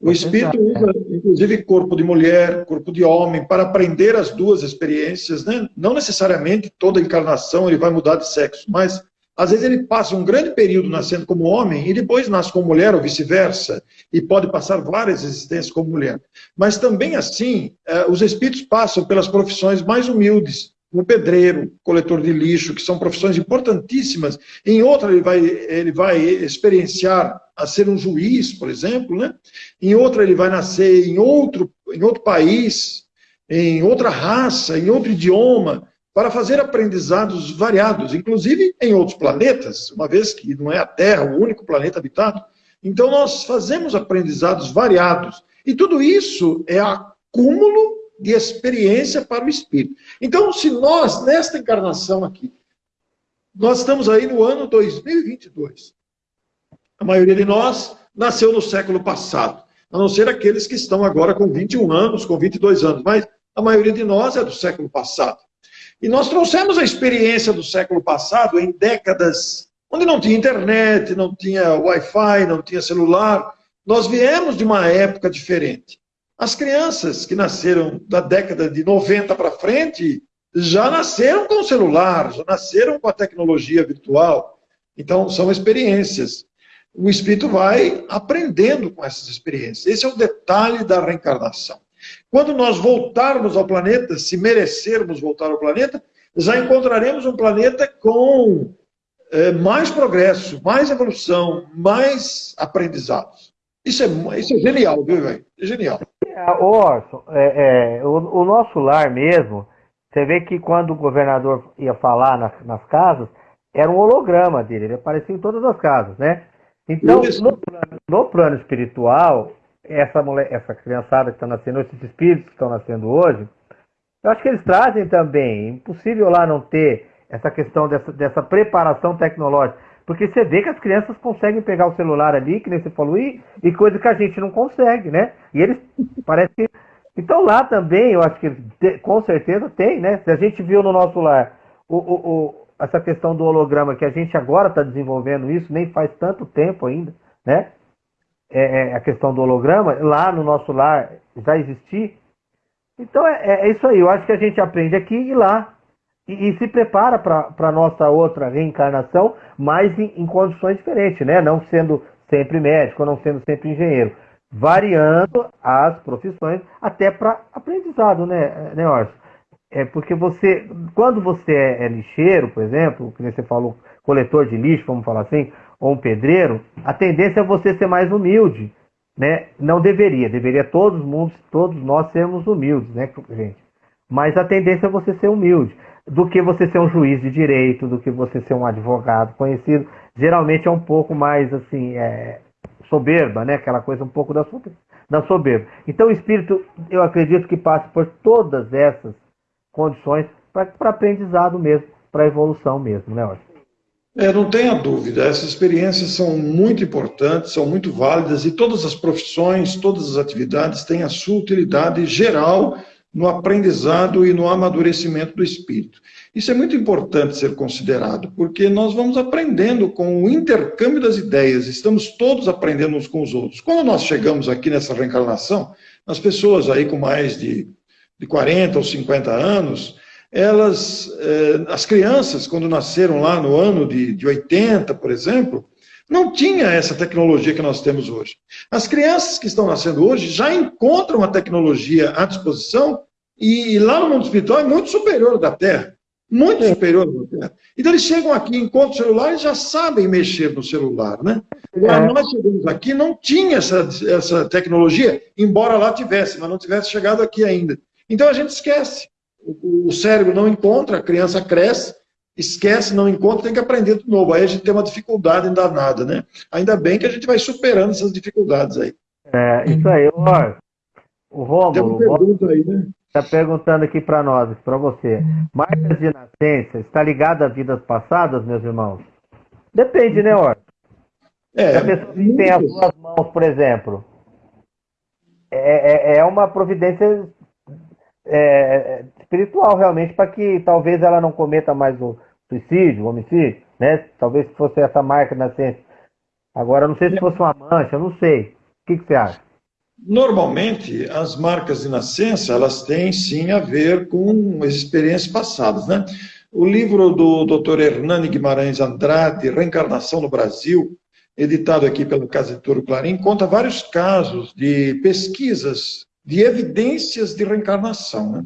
O espírito usa, inclusive, corpo de mulher, corpo de homem, para aprender as duas experiências. Né? Não necessariamente toda encarnação ele vai mudar de sexo, mas às vezes ele passa um grande período nascendo como homem e depois nasce como mulher ou vice-versa, e pode passar várias existências como mulher. Mas também assim, eh, os espíritos passam pelas profissões mais humildes, um pedreiro, coletor de lixo, que são profissões importantíssimas. Em outra, ele vai, ele vai experienciar a ser um juiz, por exemplo, né? Em outra, ele vai nascer em outro, em outro país, em outra raça, em outro idioma, para fazer aprendizados variados, inclusive em outros planetas, uma vez que não é a Terra o único planeta habitado. Então, nós fazemos aprendizados variados. E tudo isso é acúmulo de experiência para o espírito. Então, se nós, nesta encarnação aqui, nós estamos aí no ano 2022. A maioria de nós nasceu no século passado, a não ser aqueles que estão agora com 21 anos, com 22 anos, mas a maioria de nós é do século passado. E nós trouxemos a experiência do século passado em décadas onde não tinha internet, não tinha Wi-Fi, não tinha celular. Nós viemos de uma época diferente. As crianças que nasceram da década de 90 para frente já nasceram com celular, já nasceram com a tecnologia virtual. Então, são experiências. O espírito vai aprendendo com essas experiências. Esse é o detalhe da reencarnação. Quando nós voltarmos ao planeta, se merecermos voltar ao planeta, já encontraremos um planeta com é, mais progresso, mais evolução, mais aprendizados. Isso é, isso é genial, viu, velho? É genial. É, Orson, é, é, o, o, nosso lar mesmo, você vê que quando o governador ia falar nas, nas casas, era um holograma dele, ele aparecia em todas as casas, né? Então, no plano, no plano espiritual, essa, mulher, essa criançada que está nascendo, esses espíritos que estão nascendo hoje, eu acho que eles trazem também. Impossível lá não ter essa questão dessa, dessa preparação tecnológica. Porque você vê que as crianças conseguem pegar o celular ali, que nem você falou, e, e coisa que a gente não consegue, né? E eles parece que. Então lá também, eu acho que com certeza tem, né? Se a gente viu no nosso lar o, o essa questão do holograma, que a gente agora está desenvolvendo isso, nem faz tanto tempo ainda, né? É, é, a questão do holograma, lá no nosso lar já existia. Então é, é, é isso aí, eu acho que a gente aprende aqui e lá e, e se prepara para a nossa outra reencarnação, mas em, em, condições diferentes, né? Não sendo sempre médico, não sendo sempre engenheiro. Variando as profissões até para aprendizado, né, né Orson? É porque você, quando você é, é lixeiro, por exemplo, que você falou, coletor de lixo, vamos falar assim, ou um pedreiro, a tendência é você ser mais humilde, né? Não deveria, deveria todos mundo, todos nós sermos humildes, né, gente? Mas a tendência é você ser humilde do que você ser um juiz de direito, do que você ser um advogado conhecido. Geralmente é um pouco mais assim, é, soberba, né? Aquela coisa um pouco da, da soberba. Então o espírito, eu acredito que passe por todas essas condições para aprendizado mesmo, para evolução mesmo, né, Orson? É, não tenha dúvida, essas experiências são muito importantes, são muito válidas e todas as profissões, todas as atividades têm a sua utilidade geral no aprendizado e no amadurecimento do espírito. Isso é muito importante ser considerado, porque nós vamos aprendendo com o intercâmbio das ideias, estamos todos aprendendo uns com os outros. Quando nós chegamos aqui nessa reencarnação, as pessoas aí com mais de, de 40 ou 50 anos, elas, eh, as crianças, quando nasceram lá no ano de, de 80, por exemplo, não tinha essa tecnologia que nós temos hoje. As crianças que estão nascendo hoje já encontram a tecnologia à disposição e lá no mundo espiritual é muito superior da Terra. Muito superior da Terra. Então eles chegam aqui, encontram o celular e já sabem mexer no celular, né? Agora, é. nós chegamos aqui, não tinha essa, essa tecnologia, embora lá tivesse, mas não tivesse chegado aqui ainda. Então a gente esquece. O, o cérebro não encontra, a criança cresce, esquece, não encontra, tem que aprender de novo. Aí a gente tem uma dificuldade danada, né? Ainda bem que a gente vai superando essas dificuldades aí. É, isso aí. Ó, o Rômulo está né? Tá perguntando aqui para nós, para você. Marcas de nascença está ligada a vidas passadas, meus irmãos? Depende, né, Or? É, a pessoa que tem as duas mãos, por exemplo, é, é, é uma providência é, espiritual realmente para que talvez ela não cometa mais o, suicídio, homicídio, né? Talvez fosse essa marca na ciência. Agora, não sei se fosse uma mancha, não sei. O que, que você acha? Normalmente, as marcas de nascença, elas têm sim a ver com as experiências passadas, né? O livro do Dr. Hernani Guimarães Andrade, Reencarnação no Brasil, editado aqui pelo Casa Editora Clarim, conta vários casos de pesquisas, de evidências de reencarnação, né?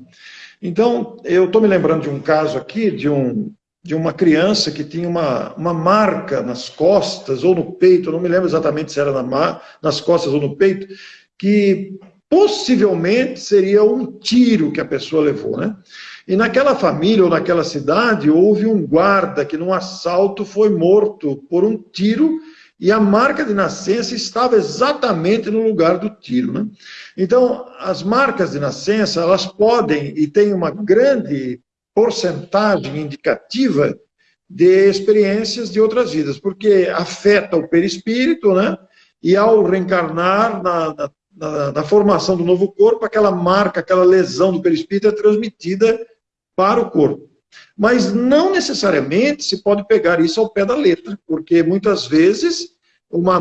Então, eu estou me lembrando de um caso aqui, de um de uma criança que tinha uma, uma marca nas costas ou no peito, não me lembro exatamente se era na, nas costas ou no peito, que possivelmente seria um tiro que a pessoa levou, né? E naquela família ou naquela cidade houve um guarda que num assalto foi morto por um tiro e a marca de nascença estava exatamente no lugar do tiro, né? Então, as marcas de nascença, elas podem e têm uma grande porcentagem indicativa de experiências de outras vidas, porque afeta o perispírito, né? E ao reencarnar na, na, na, na formação do novo corpo, aquela marca, aquela lesão do perispírito é transmitida para o corpo. Mas não necessariamente se pode pegar isso ao pé da letra, porque muitas vezes uma,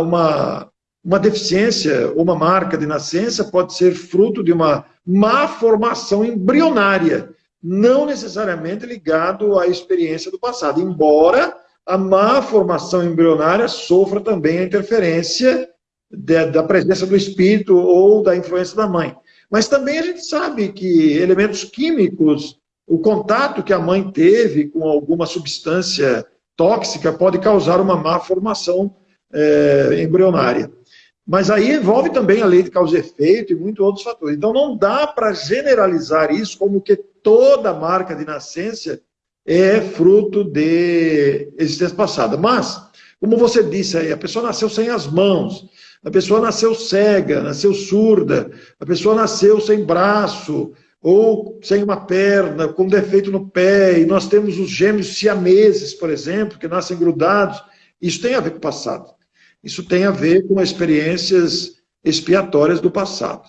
uma, uma deficiência, uma marca de nascença pode ser fruto de uma má formação embrionária não necessariamente ligado à experiência do passado, embora a má formação embrionária sofra também a interferência de, da presença do espírito ou da influência da mãe. Mas também a gente sabe que elementos químicos, o contato que a mãe teve com alguma substância tóxica pode causar uma má formação é, embrionária. Mas aí envolve também a lei de causa e efeito e muitos outros fatores. Então não dá para generalizar isso como que toda marca de nascença é fruto de existência passada. Mas, como você disse aí, a pessoa nasceu sem as mãos, a pessoa nasceu cega, nasceu surda, a pessoa nasceu sem braço, ou sem uma perna, com defeito no pé, e nós temos os gêmeos siameses, por exemplo, que nascem grudados. Isso tem a ver com o passado. Isso tem a ver com experiências expiatórias do passado.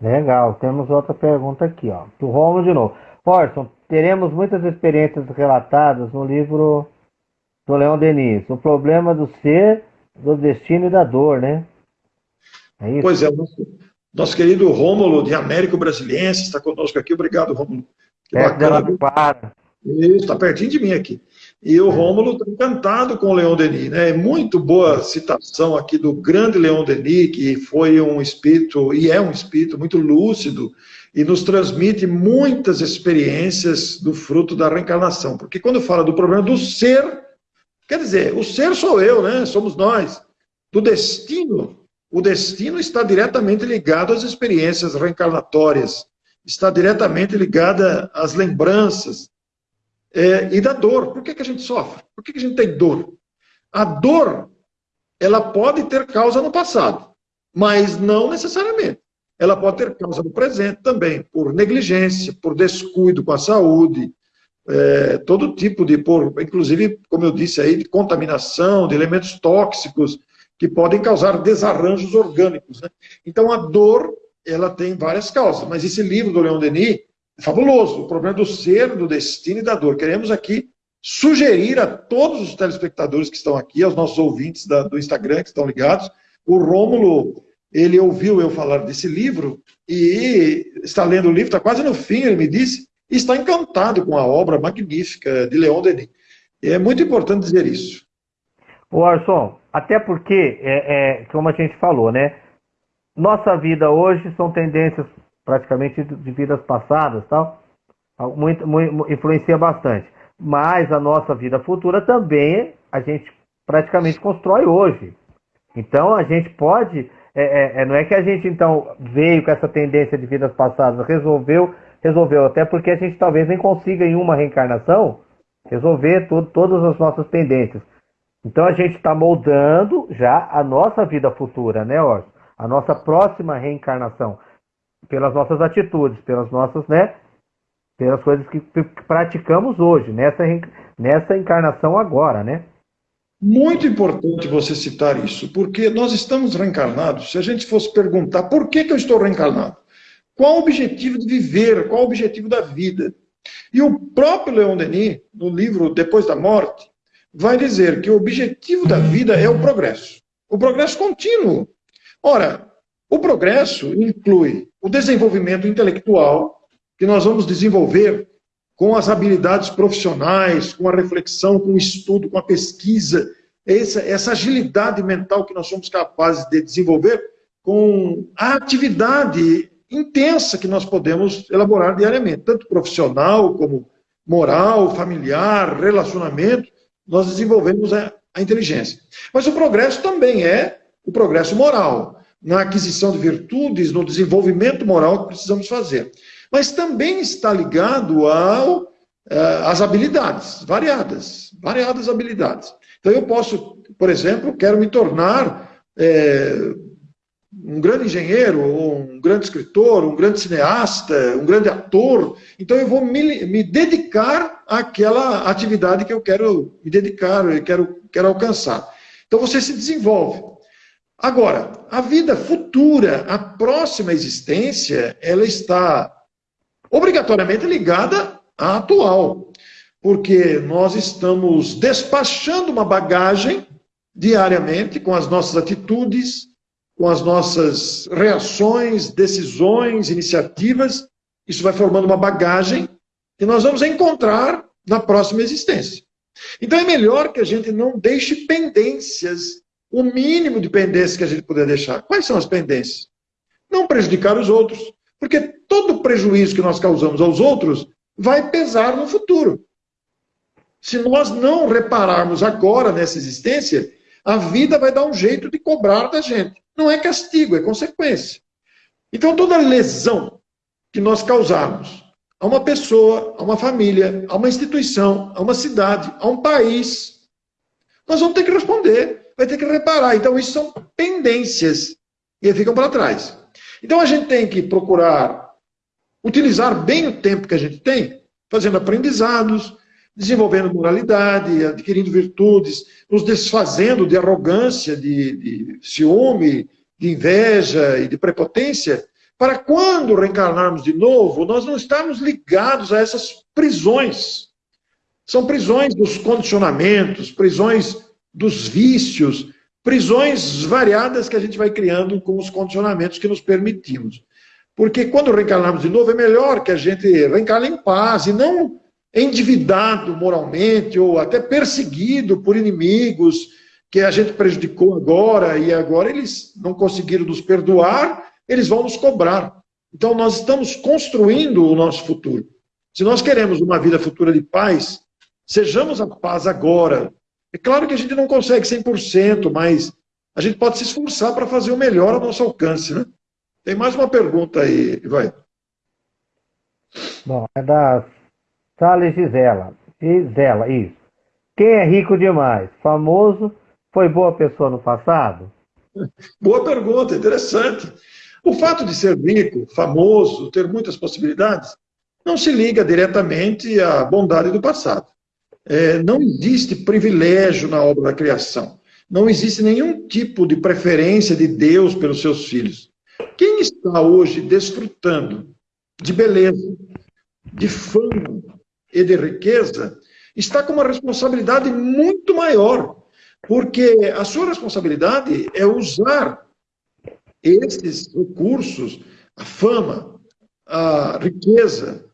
Legal, temos outra pergunta aqui, ó. Do Romulo de novo. Orson, teremos muitas experiências relatadas no livro do Leão Denis. O problema do ser, do destino e da dor, né? É isso? Pois é, nosso, querido Rômulo de Américo Brasiliense está conosco aqui. Obrigado, Rômulo. É, para. Isso, está pertinho de mim aqui. E o Rômulo está encantado com o Leon Denis. Né? É muito boa citação aqui do grande Leon Denis, que foi um espírito, e é um espírito muito lúcido, e nos transmite muitas experiências do fruto da reencarnação. Porque quando fala do problema do ser, quer dizer, o ser sou eu, né? somos nós. Do destino, o destino está diretamente ligado às experiências reencarnatórias, está diretamente ligada às lembranças, é, e da dor. Por que, que a gente sofre? Por que, que a gente tem dor? A dor, ela pode ter causa no passado, mas não necessariamente. Ela pode ter causa no presente também, por negligência, por descuido com a saúde, é, todo tipo de, por, inclusive, como eu disse aí, de contaminação, de elementos tóxicos que podem causar desarranjos orgânicos. Né? Então, a dor, ela tem várias causas, mas esse livro do Leon Denis, fabuloso. O problema do ser, do destino e da dor. Queremos aqui sugerir a todos os telespectadores que estão aqui, aos nossos ouvintes da, do Instagram que estão ligados, o Rômulo, ele ouviu eu falar desse livro e está lendo o livro, está quase no fim, ele me disse, e está encantado com a obra magnífica de Leon Denis. É muito importante dizer isso. O Arson, até porque, é, é, como a gente falou, né? Nossa vida hoje são tendências praticamente de vidas passadas, tal, muito, muito, influencia bastante. Mas a nossa vida futura também a gente praticamente constrói hoje. Então a gente pode, é, é, é, não é que a gente então veio com essa tendência de vidas passadas, resolveu, resolveu, até porque a gente talvez nem consiga em uma reencarnação resolver todas as nossas tendências. Então a gente está moldando já a nossa vida futura, né, Orson? A nossa próxima reencarnação pelas nossas atitudes, pelas nossas, né, pelas coisas que praticamos hoje, nessa, nessa encarnação agora, né? Muito importante você citar isso, porque nós estamos reencarnados. Se a gente fosse perguntar por que, que eu estou reencarnado, qual o objetivo de viver, qual o objetivo da vida? E o próprio Leon Denis, no livro Depois da Morte, vai dizer que o objetivo da vida é o progresso. O progresso contínuo. Ora, o progresso inclui o desenvolvimento intelectual, que nós vamos desenvolver com as habilidades profissionais, com a reflexão, com o estudo, com a pesquisa, essa, essa agilidade mental que nós somos capazes de desenvolver com a atividade intensa que nós podemos elaborar diariamente, tanto profissional como moral, familiar, relacionamento, nós desenvolvemos a, a inteligência. Mas o progresso também é o progresso moral na aquisição de virtudes, no desenvolvimento moral que precisamos fazer. Mas também está ligado ao, eh, às habilidades, variadas, variadas habilidades. Então eu posso, por exemplo, quero me tornar é, um grande engenheiro, um grande escritor, um grande cineasta, um grande ator, então eu vou me, me dedicar àquela atividade que eu quero me dedicar, eu quero, quero alcançar. Então você se desenvolve. Agora, a vida futura, a próxima existência, ela está obrigatoriamente ligada à atual, porque nós estamos despachando uma bagagem diariamente com as nossas atitudes, com as nossas reações, decisões, iniciativas. Isso vai formando uma bagagem que nós vamos encontrar na próxima existência. Então é melhor que a gente não deixe pendências o mínimo de pendências que a gente puder deixar. Quais são as pendências? Não prejudicar os outros, porque todo prejuízo que nós causamos aos outros vai pesar no futuro. Se nós não repararmos agora nessa existência, a vida vai dar um jeito de cobrar da gente. Não é castigo, é consequência. Então, toda lesão que nós causarmos a uma pessoa, a uma família, a uma instituição, a uma cidade, a um país, nós vamos ter que responder, vai ter que reparar. Então, isso são pendências e ficam para trás. Então, a gente tem que procurar utilizar bem o tempo que a gente tem, fazendo aprendizados, desenvolvendo moralidade, adquirindo virtudes, nos desfazendo de arrogância, de, de ciúme, de inveja e de prepotência, para quando reencarnarmos de novo, nós não estarmos ligados a essas prisões. São prisões dos condicionamentos, prisões dos vícios, prisões variadas que a gente vai criando com os condicionamentos que nos permitimos. Porque quando reencarnarmos de novo, é melhor que a gente reencarne em paz e não endividado moralmente ou até perseguido por inimigos que a gente prejudicou agora e agora eles não conseguiram nos perdoar, eles vão nos cobrar. Então nós estamos construindo o nosso futuro. Se nós queremos uma vida futura de paz, sejamos a paz agora. É claro que a gente não consegue 100%, mas a gente pode se esforçar para fazer o melhor ao nosso alcance, né? Tem mais uma pergunta aí, vai. Bom, é da Sales Gisela. Gisela, isso. Quem é rico demais? Famoso? Foi boa pessoa no passado? Boa pergunta, interessante. O fato de ser rico, famoso, ter muitas possibilidades, não se liga diretamente à bondade do passado. É, não existe privilégio na obra da criação. Não existe nenhum tipo de preferência de Deus pelos seus filhos. Quem está hoje desfrutando de beleza, de fama, e de riqueza, está com uma responsabilidade muito maior, porque a sua responsabilidade é usar esses recursos, a fama, a riqueza,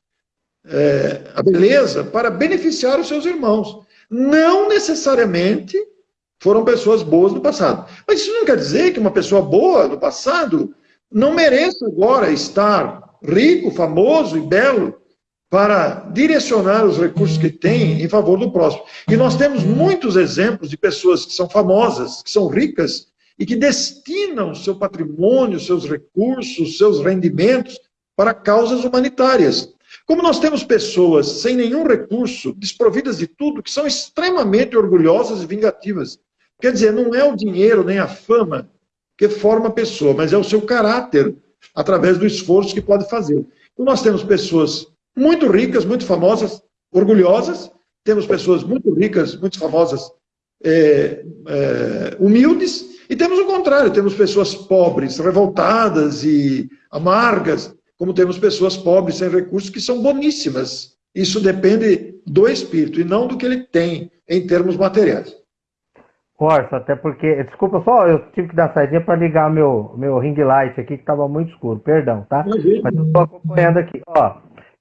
é, a beleza, para beneficiar os seus irmãos. Não necessariamente foram pessoas boas no passado. Mas isso não quer dizer que uma pessoa boa no passado não mereça agora estar rico, famoso e belo para direcionar os recursos que tem em favor do próximo. E nós temos muitos exemplos de pessoas que são famosas, que são ricas e que destinam seu patrimônio, seus recursos, seus rendimentos para causas humanitárias. Como nós temos pessoas sem nenhum recurso, desprovidas de tudo, que são extremamente orgulhosas e vingativas. Quer dizer, não é o dinheiro nem a fama que forma a pessoa, mas é o seu caráter através do esforço que pode fazer. Então nós temos pessoas muito ricas, muito famosas, orgulhosas. Temos pessoas muito ricas, muito famosas, é, é, humildes. E temos o contrário, temos pessoas pobres, revoltadas e amargas, como temos pessoas pobres sem recursos que são boníssimas. Isso depende do espírito e não do que ele tem em termos materiais. Orson, até porque, desculpa só, eu tive que dar saída para ligar meu, meu ring light aqui que estava muito escuro, perdão, tá? Mas eu estou acompanhando aqui. Ó,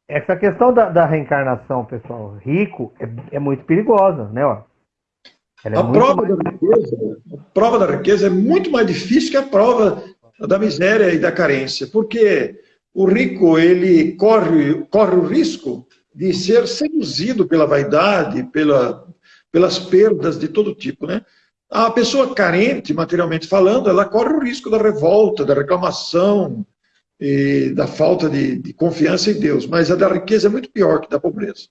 essa questão da, da reencarnação, pessoal, rico, é, é, muito perigosa, né? Ó? É a, prova mais... da riqueza, a prova da riqueza é muito mais difícil que a prova da miséria e da carência, porque o rico ele corre, corre o risco de ser seduzido pela vaidade, pela, pelas perdas de todo tipo, né? A pessoa carente, materialmente falando, ela corre o risco da revolta, da reclamação, e da falta de, de, confiança em Deus, mas a da riqueza é muito pior que da pobreza.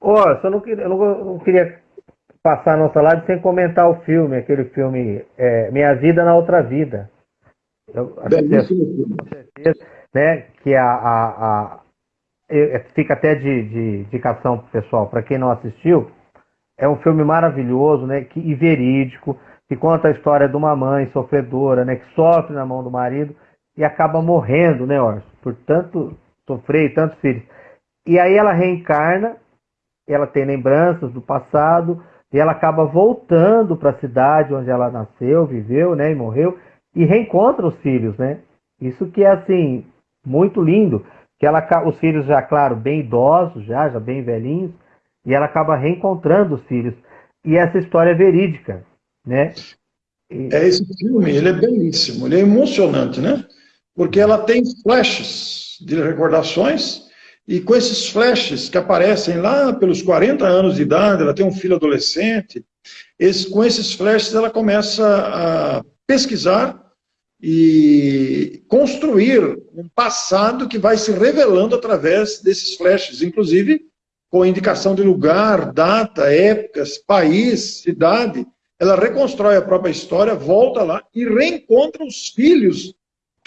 Ó, oh, eu, não queria, eu não, não queria passar a nossa live sem comentar o filme, aquele filme é, Minha Vida na Outra Vida. Eu, Belíssimo filme. Né, que a, a, a é, fica até de, de indicação pessoal, para quem não assistiu, é um filme maravilhoso, né, que, e verídico, que conta a história de uma mãe sofredora, né, que sofre na mão do marido, e acaba morrendo, né, Orson? Por tanto sofrer e tantos filhos. E aí ela reencarna, ela tem lembranças do passado, e ela acaba voltando para a cidade onde ela nasceu, viveu, né, e morreu, e reencontra os filhos, né? Isso que é, assim, muito lindo, que ela, os filhos já, claro, bem idosos, já, já bem velhinhos, e ela acaba reencontrando os filhos. E essa história é verídica, né? É esse filme, ele é belíssimo, ele é emocionante, né? Porque ela tem flashes de recordações E com esses flashes que aparecem lá pelos 40 anos de idade, ela tem um filho adolescente, esse, com esses flashes ela começa a pesquisar e construir um passado que vai se revelando através desses flashes, inclusive com indicação de lugar, data, épocas, país, cidade. Ela reconstrói a própria história, volta lá e reencontra os filhos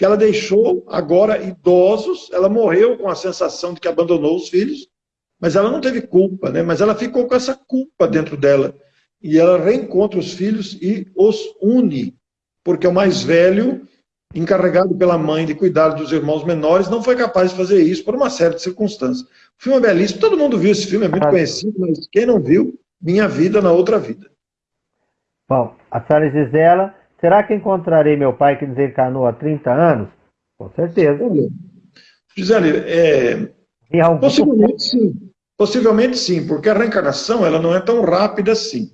que ela deixou agora idosos, ela morreu com a sensação de que abandonou os filhos, mas ela não teve culpa, né? mas ela ficou com essa culpa dentro dela. E ela reencontra os filhos e os une, porque o mais velho, encarregado pela mãe de cuidar dos irmãos menores, não foi capaz de fazer isso por uma série de circunstâncias. O filme é belíssimo, todo mundo viu esse filme, é muito conhecido, mas quem não viu, Minha Vida na Outra Vida. Bom, a senhora Gisela Será que encontrarei meu pai que desencarnou há 30 anos? Com certeza. Gisele, é, possivelmente sim. Possivelmente sim, porque a reencarnação ela não é tão rápida assim.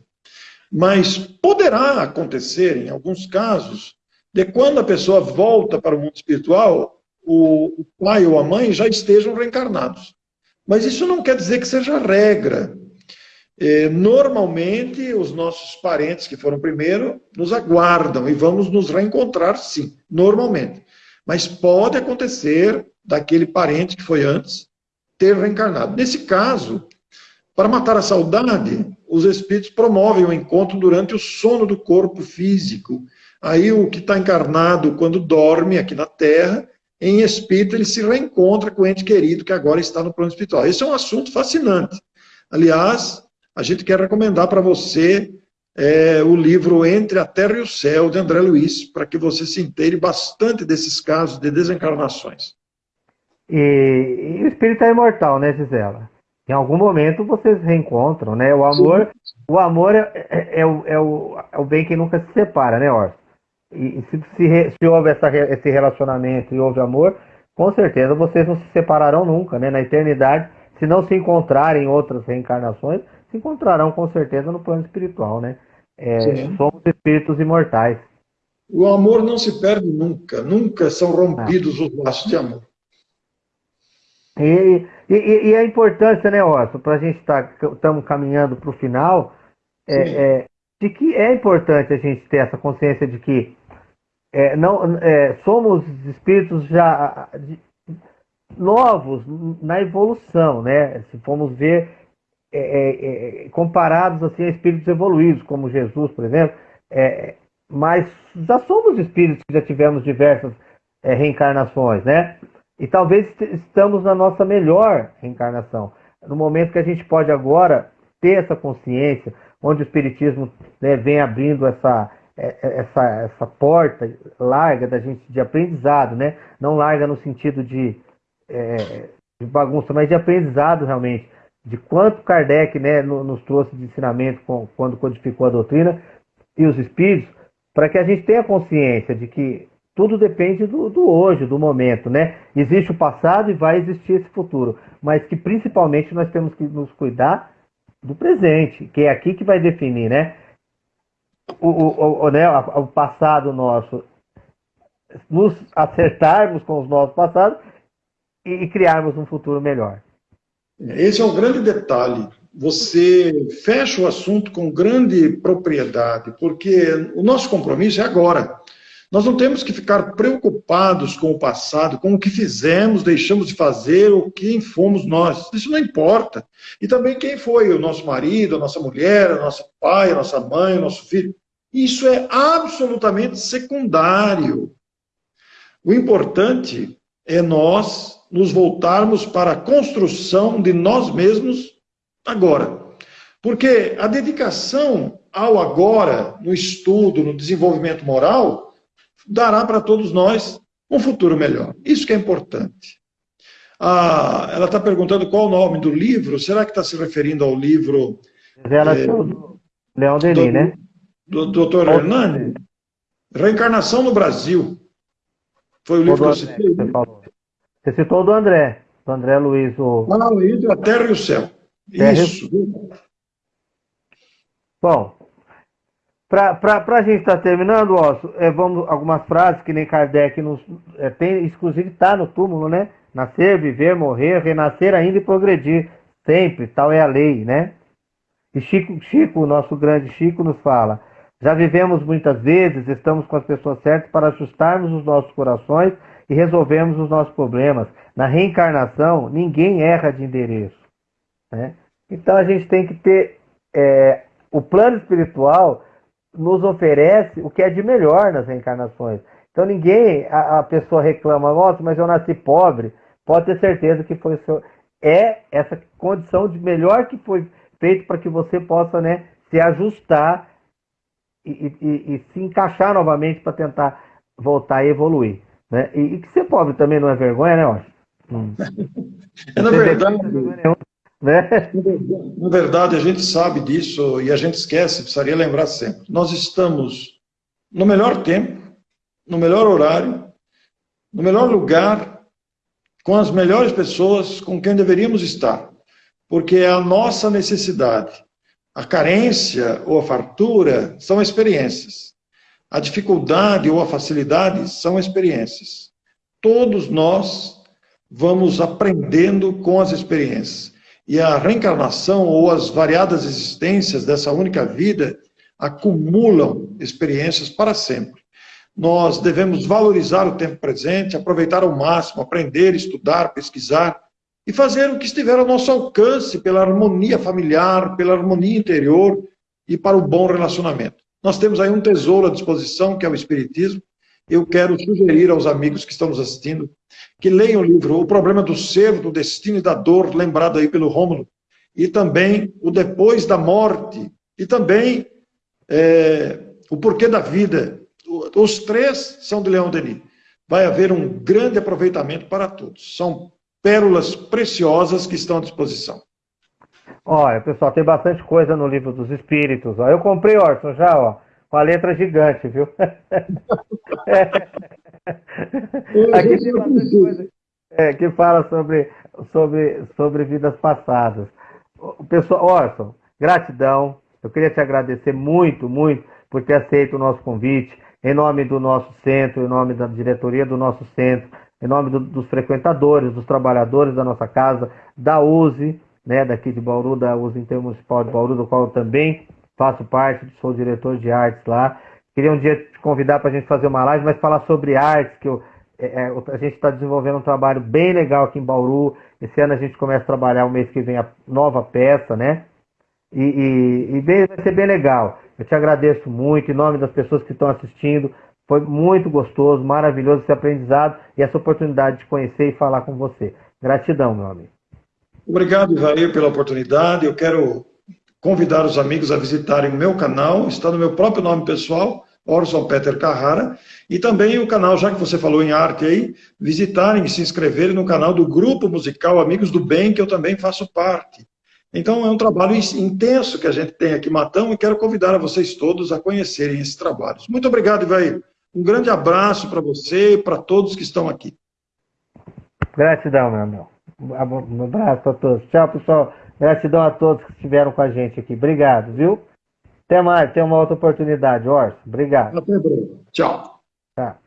Mas poderá acontecer, em alguns casos, de quando a pessoa volta para o mundo espiritual, o pai ou a mãe já estejam reencarnados. Mas isso não quer dizer que seja regra. É, normalmente, os nossos parentes que foram primeiro nos aguardam e vamos nos reencontrar, sim, normalmente. Mas pode acontecer daquele parente que foi antes ter reencarnado. Nesse caso, para matar a saudade, os espíritos promovem o encontro durante o sono do corpo físico. Aí o que está encarnado quando dorme aqui na Terra, em espírito, ele se reencontra com o ente querido que agora está no plano espiritual. Esse é um assunto fascinante. Aliás, a gente quer recomendar para você é, o livro Entre a Terra e o Céu, de André Luiz, para que você se inteire bastante desses casos de desencarnações. E, e o espírito é imortal, né, Gisela? Em algum momento vocês reencontram, né? O amor, o amor é, é, é, o, é, o, é o bem que nunca se separa, né, Orson? E, e se, se, se, houve essa, esse relacionamento e houve amor, com certeza vocês não se separarão nunca, né? Na eternidade, se não se encontrarem em outras reencarnações, se encontrarão com certeza no plano espiritual, né? É, somos espíritos imortais. O amor não se perde nunca, nunca são rompidos ah. os laços de amor. E, e, e a importância, né, Otto, para a gente estar tá, estamos caminhando para o final, é, é, de que é importante a gente ter essa consciência de que é, não, é, somos espíritos já de, novos na evolução, né? Se formos ver é, é, é, comparados assim, a espíritos evoluídos, como Jesus, por exemplo, é, mas já somos espíritos que já tivemos diversas é, reencarnações, né? E talvez estamos na nossa melhor reencarnação, no momento que a gente pode agora ter essa consciência, onde o espiritismo né, vem abrindo essa, essa, essa porta larga da gente de aprendizado, né? Não larga no sentido de, é, de bagunça, mas de aprendizado realmente de quanto Kardec né, nos trouxe de ensinamento quando codificou a doutrina e os espíritos, para que a gente tenha consciência de que tudo depende do, do, hoje, do momento, né? Existe o passado e vai existir esse futuro, mas que principalmente nós temos que nos cuidar do presente, que é aqui que vai definir, né? O, o, o, né, o passado nosso, nos acertarmos com os nossos passados e, e criarmos um futuro melhor. Esse é o grande detalhe. Você fecha o assunto com grande propriedade, porque o nosso compromisso é agora. Nós não temos que ficar preocupados com o passado, com o que fizemos, deixamos de fazer, ou quem fomos nós. Isso não importa. E também quem foi o nosso marido, a nossa mulher, o nosso pai, a nossa mãe, o nosso filho. Isso é absolutamente secundário. O importante é nós nos voltarmos para a construção de nós mesmos agora. Porque a dedicação ao agora, no estudo, no desenvolvimento moral, dará para todos nós um futuro melhor. Isso que é importante. Ah, ela está perguntando qual o nome do livro. Será que está se referindo ao livro... Ela é, do Leão Denis, do, né? Do doutor Hernani? Reencarnação no Brasil. Foi o livro que eu citei. Você falou. Você citou do André, do André Luiz. O... Ah, Luiz, a terra e o céu. Terra Isso. Bom, para a gente estar tá terminando, ó, é, vamos algumas frases que nem Kardec nos é, tem, inclusive está no túmulo, né? Nascer, viver, morrer, renascer ainda e progredir. Sempre, tal é a lei, né? E Chico, Chico, o nosso grande Chico, nos fala: já vivemos muitas vezes, estamos com as pessoas certas para ajustarmos os nossos corações e resolvermos os nossos problemas. Na reencarnação, ninguém erra de endereço. Né? Então a gente tem que ter. É, o plano espiritual nos oferece o que é de melhor nas reencarnações. Então ninguém, a, a pessoa reclama, nossa, mas eu nasci pobre. Pode ter certeza que foi o seu. É essa condição de melhor que foi feito para que você possa né, se ajustar e, e, e se encaixar novamente para tentar voltar e evoluir. Né? E, e, que ser pobre também não é vergonha, né, Oscar? Hum. É, na verdade, né? na verdade, a gente sabe disso e a gente esquece, precisaria lembrar sempre. Nós estamos no melhor tempo, no melhor horário, no melhor lugar, com as melhores pessoas com quem deveríamos estar porque é a nossa necessidade. A carência ou a fartura são experiências. A dificuldade ou a facilidade são experiências. Todos nós vamos aprendendo com as experiências. E a reencarnação ou as variadas existências dessa única vida acumulam experiências para sempre. Nós devemos valorizar o tempo presente, aproveitar ao máximo, aprender, estudar, pesquisar, e fazer o que estiver ao nosso alcance pela harmonia familiar, pela harmonia interior e para o bom relacionamento. Nós temos aí um tesouro à disposição, que é o Espiritismo. Eu quero sugerir aos amigos que estão nos assistindo que leiam o livro O Problema do Ser, do Destino e da Dor, lembrado aí pelo Rômulo, e também O Depois da Morte, e também é, O Porquê da Vida. Os três são de Leão Denis. Vai haver um grande aproveitamento para todos. São pérolas preciosas que estão à disposição. Olha, pessoal, tem bastante coisa no livro dos Espíritos. Ó. Eu comprei, Orson, já, ó, com a letra gigante, viu? Aqui tem bastante coisa é, que fala sobre, sobre, sobre vidas passadas. O pessoal, Orson, gratidão. Eu queria te agradecer muito, muito por ter aceito o nosso convite, em nome do nosso centro, em nome da diretoria do nosso centro, em nome do, dos frequentadores, dos trabalhadores da nossa casa, da USE, né, daqui de Bauru, da USE Intermunicipal de Bauru, do qual eu também faço parte, sou diretor de artes lá. Queria um dia te convidar para a gente fazer uma live, mas falar sobre artes, que eu, é, é a gente está desenvolvendo um trabalho bem legal aqui em Bauru. Esse ano a gente começa a trabalhar o mês que vem a nova peça, né? E, e, e bem, vai ser bem legal. Eu te agradeço muito, em nome das pessoas que estão assistindo. Foi muito gostoso, maravilhoso esse aprendizado e essa oportunidade de conhecer e falar com você. Gratidão, meu amigo. Obrigado, Ivair, pela oportunidade. Eu quero convidar os amigos a visitarem o meu canal, está no meu próprio nome pessoal, Orson Peter Carrara, e também o canal, já que você falou em arte aí, visitarem e se inscreverem no canal do Grupo Musical Amigos do Bem, que eu também faço parte. Então é um trabalho intenso que a gente tem aqui em Matão e quero convidar a vocês todos a conhecerem esses trabalhos. Muito obrigado, Ivair. Um grande abraço para você e para todos que estão aqui. Gratidão, meu irmão. Um abraço a todos. Tchau, pessoal. Gratidão a todos que estiveram com a gente aqui. Obrigado, viu? Até mais. Tem uma outra oportunidade, Orson. Obrigado. Até breve. Tchau. Tá.